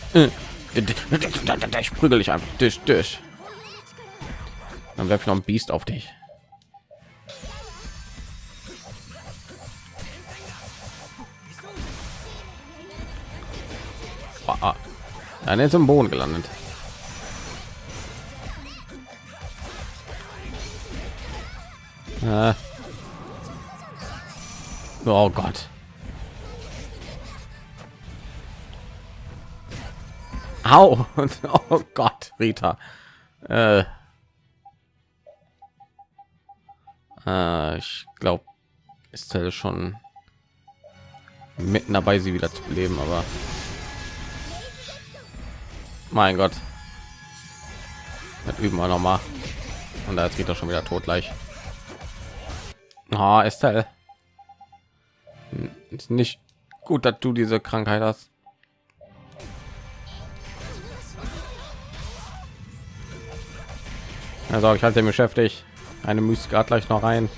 prügel dich einfach. Tisch, Tisch. Dann werfe ich noch ein Biest auf dich. Dann ist im Boden gelandet. Äh. Oh Gott. Au! Oh Gott, Rita. Äh. Äh, ich glaube, ist schon mitten dabei, sie wieder zu beleben, aber mein Gott, das üben wir noch mal. Und da geht er schon wieder tot gleich. Ah, Estelle. Ist nicht gut, dass du diese Krankheit hast. Also ich halte mich beschäftigt. Eine Mystik gleich noch rein.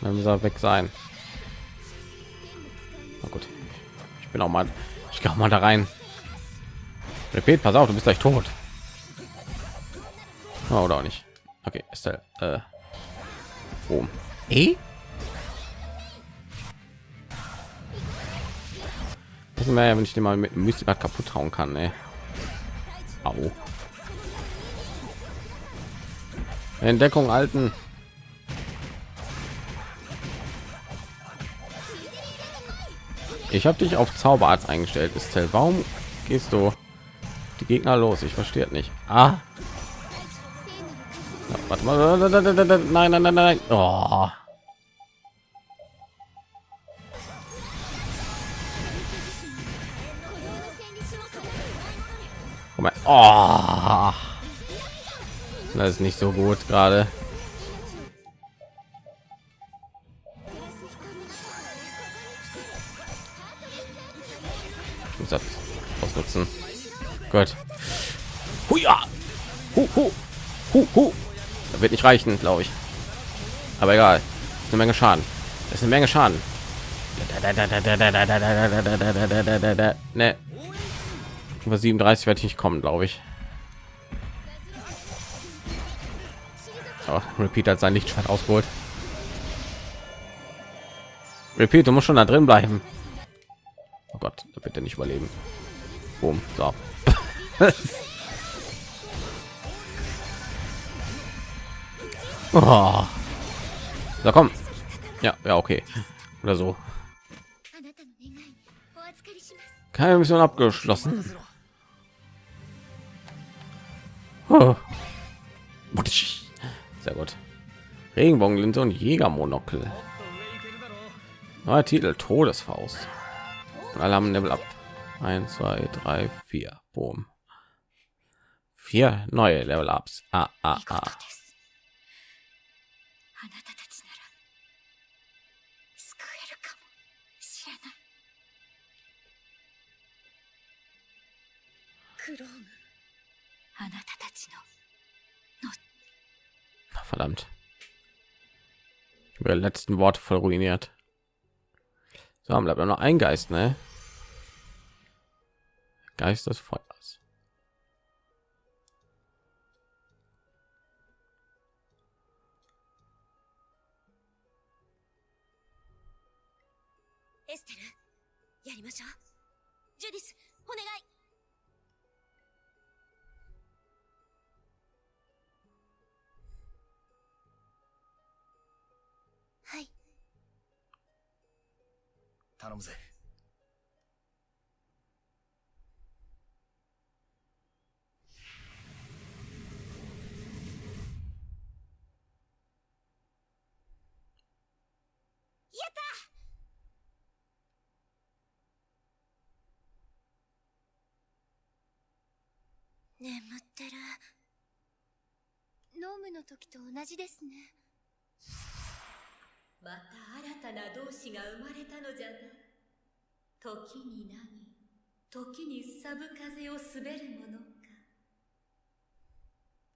Dann muss er weg sein. Na gut. Ich bin auch mal. Ich glaube mal da rein. Repeat, pass auf, du bist gleich tot. Oh, oder auch nicht. Okay, ist der äh. Eh? Wissen wir ja, wenn ich den mal mit Mystik kaputt hauen kann, ne? Au. Entdeckung alten. Ich habe dich auf Zauberarzt eingestellt, ist Warum gehst du Gegner los? Ich verstehe nicht. Ah. Ja, Warte mal. Nein, nein, nein, nein. Oh. Oh. Das ist nicht so gut gerade. Ausnutzen. Gut. Huja. Hu, hu. Hu, hu. Das wird nicht reichen, glaube ich. Aber egal. Ist eine Menge Schaden. Das ist eine Menge Schaden. Ne. Über 37 werde ich nicht kommen, glaube ich. Oh, Repeat hat sein Lichtschwert ausgeholt. Repeat, du musst schon da drin bleiben. Oh Gott, da wird er nicht überleben. Boom, so. oh. Da komm. Ja, ja, okay. Oder so. Keine Mission abgeschlossen. Oh. Sehr gut. Regenbogenlinse und Jägermonokel. Neuer Titel Todesfaust. Und alle haben Level ab. 1, 2, 3, 4. Boom vier neue Level Ups. Ah, ah, ah. Verdammt. Ich habe letzten Worte voll ruiniert. So, haben bleibt noch ein Geist, ne? Geistesfeuer. 頼むぜ。眠ってる。ノームの時と同じですね。また新たな同志が生まれたのじゃな。時に何？時にすさぶ風を滑るものか。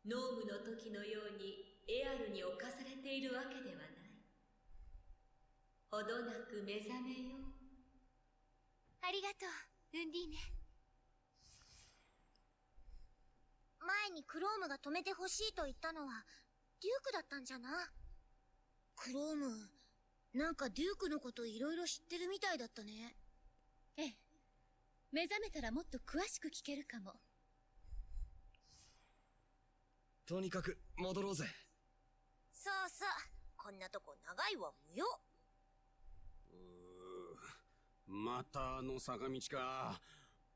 ノームの時のようにエアルに侵されているわけではない。ほどなく目覚めよう。ありがとうウンディーネ。前にクロームが止めてほしいと言ったのはデュークだったんじゃな。クローム。なんかデュークのこといろいろ知ってるみたいだったね。ええ。目覚めたらもっと詳しく聞けるかも。とにかく戻ろうぜ。そうそう。こんなとこ長いは無用。またあの坂道か。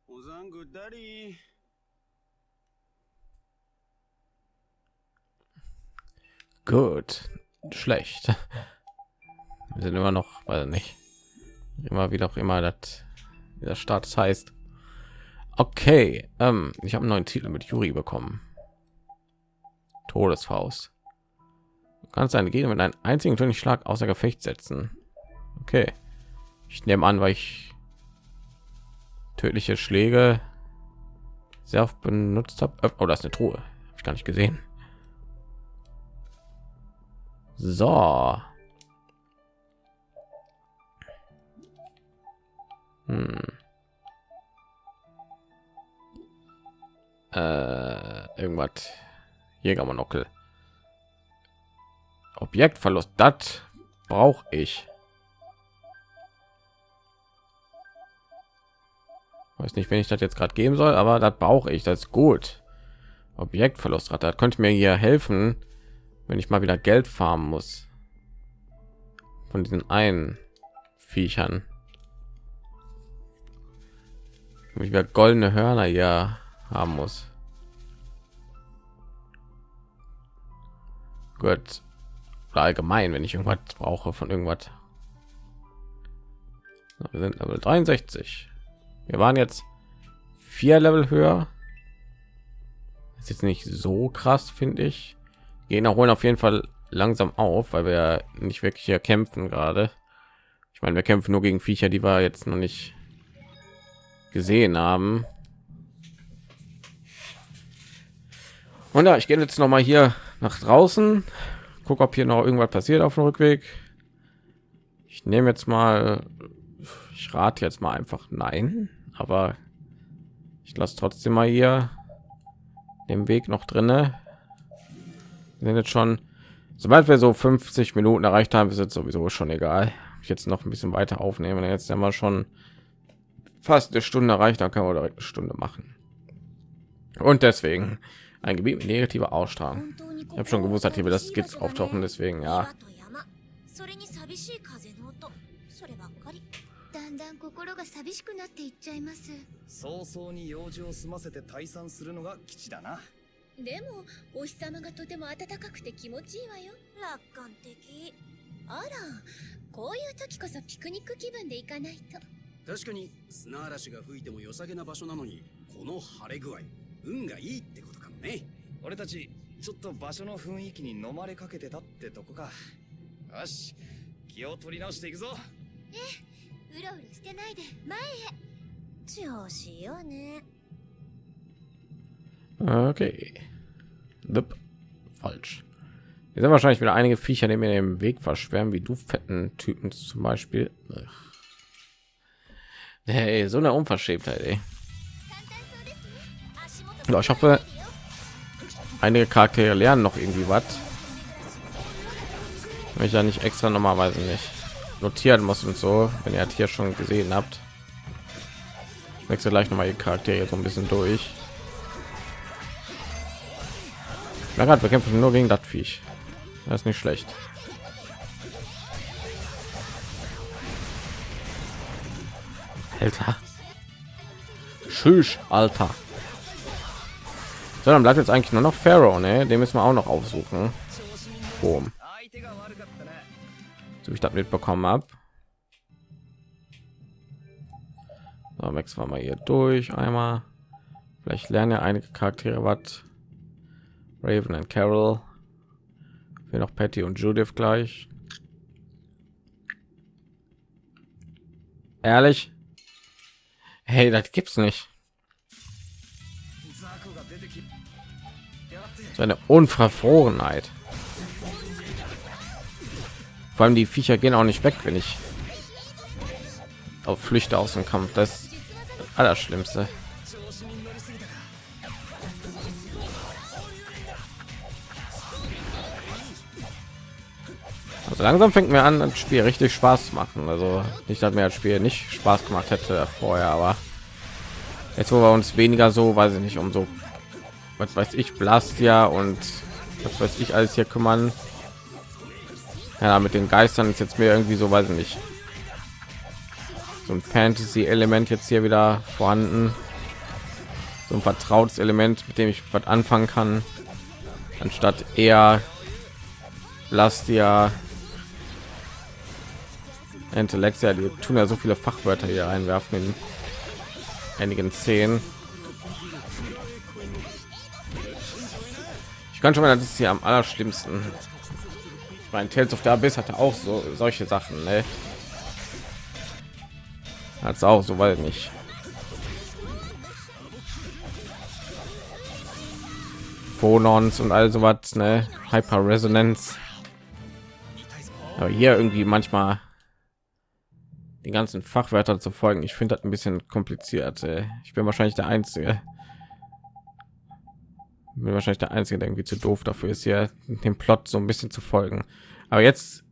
おざんぐだり。Gut. Schlecht. Wir sind immer noch, weiß nicht. Immer wieder auch immer das dieser Status heißt. Okay, ähm, ich habe einen neuen Titel mit Juri bekommen. Todesfaust. Du kannst deine Gegner mit einem einzigen Schlag außer Gefecht setzen. Okay. Ich nehme an, weil ich tödliche Schläge sehr oft benutzt habe. Oh, das ist eine Truhe. Habe ich gar nicht gesehen. So. Hm. Äh, irgendwas. Jägermonokel. Objektverlust. Das brauche ich. Weiß nicht, wenn ich das jetzt gerade geben soll, aber das brauche ich. Das ist gut. Objektverlustrate. Das könnte mir hier helfen, wenn ich mal wieder Geld farmen muss. Von diesen einen Viechern. Wenn ich wieder goldene Hörner hier haben muss. Gut. Oder allgemein, wenn ich irgendwas brauche von irgendwas. Wir sind Level 63. Wir waren jetzt vier Level höher. Ist jetzt nicht so krass, finde ich. Gehen holen auf jeden Fall langsam auf, weil wir nicht wirklich hier kämpfen gerade. Ich meine, wir kämpfen nur gegen Viecher, die wir jetzt noch nicht gesehen haben. Und ja, ich gehe jetzt noch mal hier nach draußen, guck, ob hier noch irgendwas passiert auf dem Rückweg. Ich nehme jetzt mal, ich rate jetzt mal einfach nein, aber ich lasse trotzdem mal hier den Weg noch drinne Wir sind jetzt schon, sobald wir so 50 Minuten erreicht haben, ist jetzt sowieso schon egal. Ich jetzt noch ein bisschen weiter aufnehmen. Jetzt haben wir schon fast eine Stunde erreicht, dann können wir direkt eine Stunde machen. Und deswegen ein Gebiet mit negativer Ausstrahlung. Ich habe schon gewusst, dass hier das Skits auftauchen, deswegen ja. それに寂しい風の音そればっかりだんだん心が寂しくなっていっちゃいます早々に用事を済ませて退散するのが吉だな でもお日様がとても暖かくて気持ちいいわよ。楽観的。あらこういう時こそピクニック気分で行かないと。確かに砂嵐が吹いても良さげな場所なのにこの晴れ具合運がいいってことかもね。俺たちちょっと場所の雰囲気に飲まれかけてたってとこか。よし気を取り直していくぞ。うろうろしてないで前調子よね Okay. Dup. Falsch. Hier sind wahrscheinlich wieder einige Viecher, die mir den Weg verschweren, wie du fetten Typen zum Beispiel. Hey, so eine Unverschämtheit, ey. Ja, ich hoffe, einige Charaktere lernen noch irgendwie was. Wenn ich ja nicht extra normalerweise nicht notieren muss und so, wenn ihr halt hier schon gesehen habt. Ich wechsle gleich noch mal die Charaktere so ein bisschen durch. Na wir kämpfen nur gegen das Viech. Das ist nicht schlecht. Alter. Tschüss, Alter. So, dann bleibt jetzt eigentlich nur noch Pharaoh, ne? Den müssen wir auch noch aufsuchen. Boom. So, ich das mitbekommen habe. So, Max war mal hier durch einmal. Vielleicht lernen ja einige Charaktere was. Raven und Carol. Wir noch Patty und Judith gleich. Ehrlich? Hey, das gibt's nicht. Seine Unverfrorenheit. Vor allem die Viecher gehen auch nicht weg, wenn ich auf Flüchte aus dem Kampf. Das, das Allerschlimmste. schlimmste. Also langsam fängt mir an, das Spiel richtig Spaß zu machen. Also nicht, dass mir das Spiel nicht Spaß gemacht hätte vorher, aber jetzt wo wir uns weniger so, weiß ich nicht, um so was weiß ich, Blastia und was weiß ich alles hier kümmern. Ja, mit den Geistern ist jetzt mir irgendwie so, weiß ich nicht, so ein Fantasy-Element jetzt hier wieder vorhanden. So ein vertrautes Element, mit dem ich was anfangen kann, anstatt eher Blastia, Intellexia, die tun ja so viele Fachwörter hier einwerfen in einigen Szenen. Ich kann schon mal, das ist hier am allerschlimmsten. Mein Tales of the Abyss hatte auch so solche Sachen, ne? Hat's auch so weit nicht. Phonons und all sowas, ne? Hyper Resonance. Aber hier irgendwie manchmal die ganzen Fachwörter zu folgen. Ich finde das ein bisschen kompliziert. ey. Ich bin wahrscheinlich der Einzige. Bin wahrscheinlich der Einzige, der irgendwie zu doof dafür ist, hier dem Plot so ein bisschen zu folgen. Aber jetzt,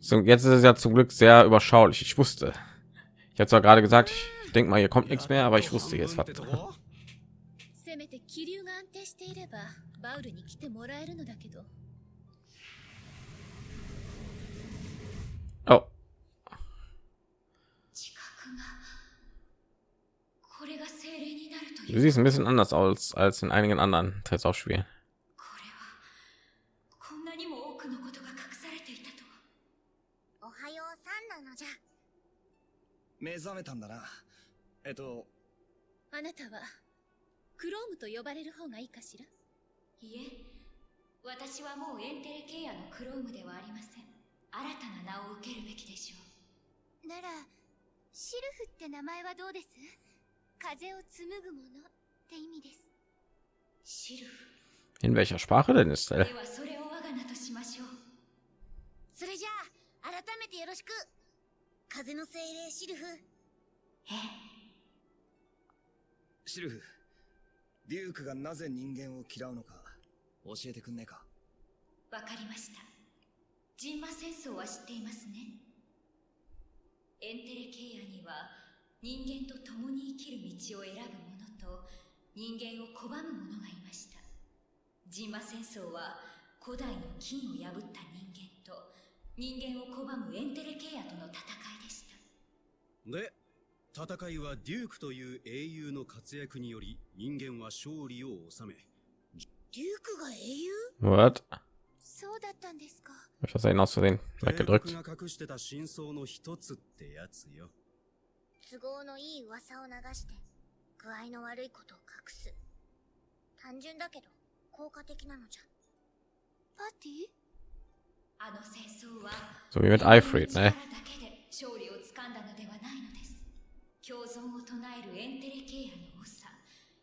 so, jetzt ist es ja zum Glück sehr überschaulich. Ich wusste. Ich habe zwar gerade gesagt, ich denke mal, hier kommt nichts mehr, aber ich wusste jetzt was. せめ Du siehst ein bisschen anders aus als in einigen anderen Testaufspielen. えっと、あなたはクロームと呼ばれる方がいいかしら？いえ、私はもうエンテレケイのクロームではありません。新たな名を受けるべきでしょう。なら、シルフって名前はどうです？風を紡ぐものって意味です。シルフ In welcher Sprache denn ist で er? はそれを我が名としましょうそれじゃあ、改めてよろしく。風の精霊シルフ。ええシルフ、デュークがなぜ人間を嫌うのか教えてくんねえか？わかりましたジンマ戦争は知っていますねエンテレケイアには人間と共に生きる道を選ぶ者と人間を拒む者がいましたジンマ戦争は古代の金を破った人間と人間を拒むエンテレケイアとの戦いでしたで戦いはデュークという英雄の活躍により人間は勝利を収めデュークが英雄？What? そうだったんですか。Ich das eben aus Versehen 帝 weggedrückt? 隠してた真相の一つってやつよ都合のいい噂を流して、具合の悪いことを隠す。単純だけど、効果的なのじゃ。パーティー？あの戦争は So? だけで勝利をつかんだのではないのです共存を唱えるエンテレケイアの長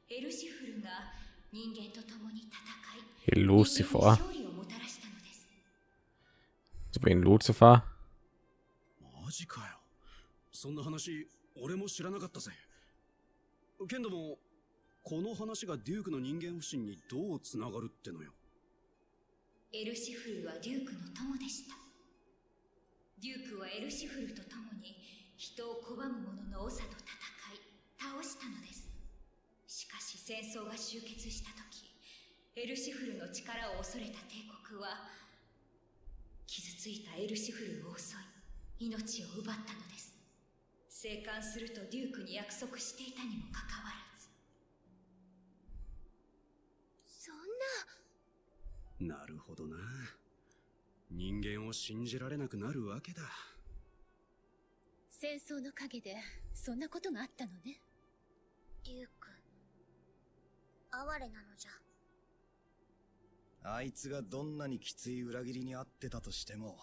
エルシフルが人間と共に戦い人間に Lucifer. 勝利をもたらしたのです So Lucifer? マジかよそんな話俺も知らなかったぜ。けんどもこの話がデュークの人間不信にどうつながるってのよ。エルシフルはデュークの友でした。デュークはエルシフルと共に人を拒む者の長と戦い倒したのです。しかし戦争が終結した時エルシフルの力を恐れた帝国は傷ついたエルシフルを襲い命を奪ったのです。生還するとデュークに約束していたにもかかわらずそんな。なるほどな人間を信じられなくなるわけだ戦争の陰でそんなことがあったのねデューク。哀れなのじゃ。あいつがどんなにきつい裏切りにあってたとしても、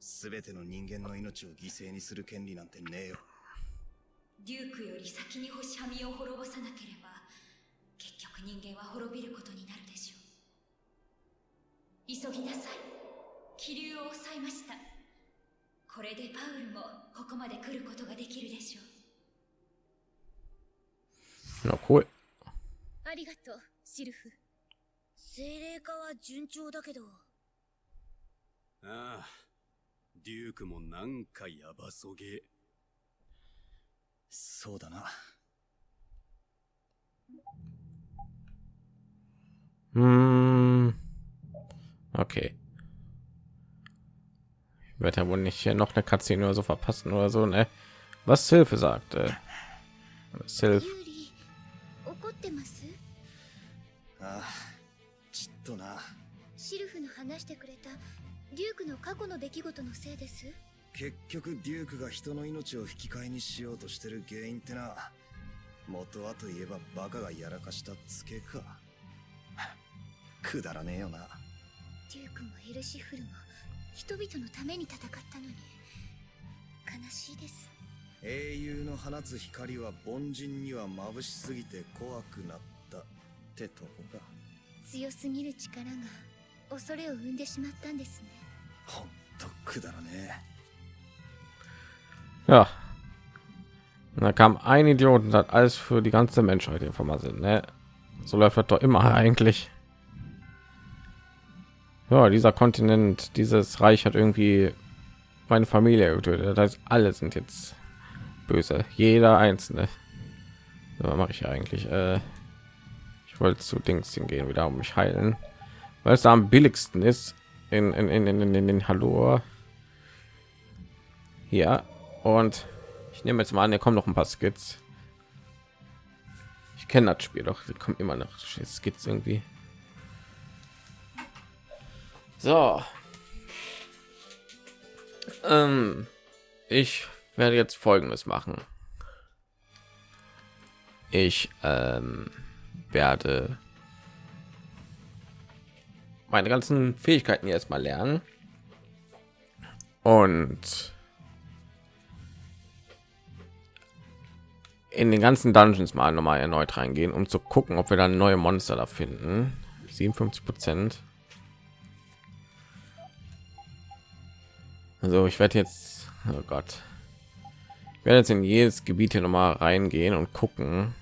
すべての人間の命を犠牲にする権利なんてねえよ。デュークより先に星はみを滅ぼさなければ結局人間は滅びることになるでしょう。急ぎなさい。気流を抑えました。これでパウルもここまで来ることができるでしょう。Ja, cool. ありがとうシルフ。精霊化は順調だけど、ああデュークもなんかヤバそげそうだな。 Hm. Okay. Ich werde ja wohl nicht hier noch eine Cutscene oder so verpassen oder so, ne? Was Hilfe sagte. Sylph. ユーリ、怒ってますああ、ちっとな。シルフの話してくれた デュークの過去の出来事のせいです？結局デュークが人の命を引き換えにしようとしてる原因ってな元はといえばバカがやらかしたツケか。くだらねえよな。デュークもエルシフルも人々のために戦ったのに悲しいです。英雄の放つ光は凡人には眩しすぎて怖くなった。ってとこか。強すぎる力が恐れを生んでしまったんですね Ja. Da kam ein Idiot und hat alles für die ganze Menschheit informiert, ne? So läuft das doch immer eigentlich. Ja, dieser Kontinent, dieses Reich hat irgendwie meine Familie getötet. Das heißt, alle sind jetzt böse. Jeder einzelne. Was mache ich eigentlich? Äh, ich wollte zu Dings hingehen, wieder um mich heilen, weil es da am billigsten ist. In, in, in, in, in den Hallo. Ja, und ich nehme jetzt mal an, hier kommen noch ein paar Skits. Ich kenne das Spiel doch, kommt immer noch Skits irgendwie. So. Ähm, ich werde jetzt folgendes machen. Ich ähm, werde meine ganzen Fähigkeiten jetzt mal lernen und in den ganzen Dungeons mal noch mal erneut reingehen, um zu gucken, ob wir dann neue Monster da finden. 57 Prozent. Also ich werde jetzt, oh Gott, ich werde jetzt in jedes Gebiet hier noch mal reingehen und gucken,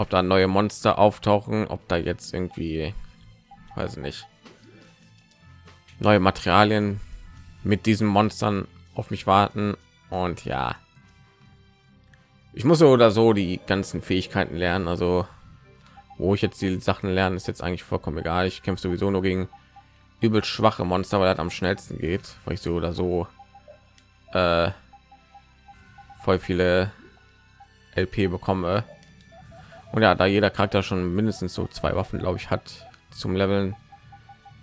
ob da neue Monster auftauchen, ob da jetzt irgendwie, weiß ich nicht, neue Materialien mit diesen Monstern auf mich warten und ja, ich muss so oder so die ganzen Fähigkeiten lernen. Also wo ich jetzt die Sachen lernen, ist jetzt eigentlich vollkommen egal. Ich kämpfe sowieso nur gegen übel schwache Monster, weil das am schnellsten geht, weil ich so oder so äh, voll viele LP bekomme. Und ja, da jeder Charakter schon mindestens so zwei Waffen, glaube ich, hat zum Leveln,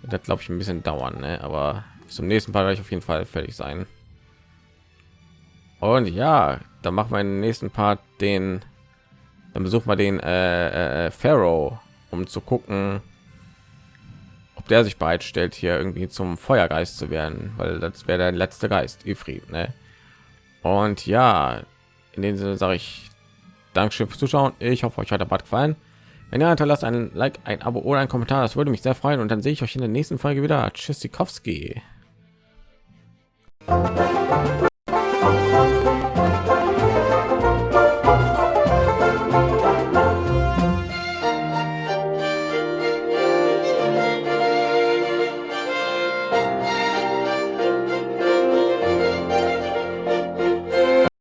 das glaube ich ein bisschen dauern, ne? aber zum nächsten Mal werde ich auf jeden Fall fertig sein. Und ja, dann machen wir den nächsten Part den, dann besuchen wir den äh, äh, Pharaoh, um zu gucken, ob der sich bereitstellt, hier irgendwie zum Feuergeist zu werden, weil das wäre der letzte Geist, Ifrit, ne? Und ja, in dem Sinne sage ich Dankeschön fürs Zuschauen. Ich hoffe, euch hat der Bad gefallen. Wenn ihr hinterlasst ein Like, ein Abo oder ein Kommentar, das würde mich sehr freuen. Und dann sehe ich euch in der nächsten Folge wieder. Tschüssikowski. Tschüssikowski.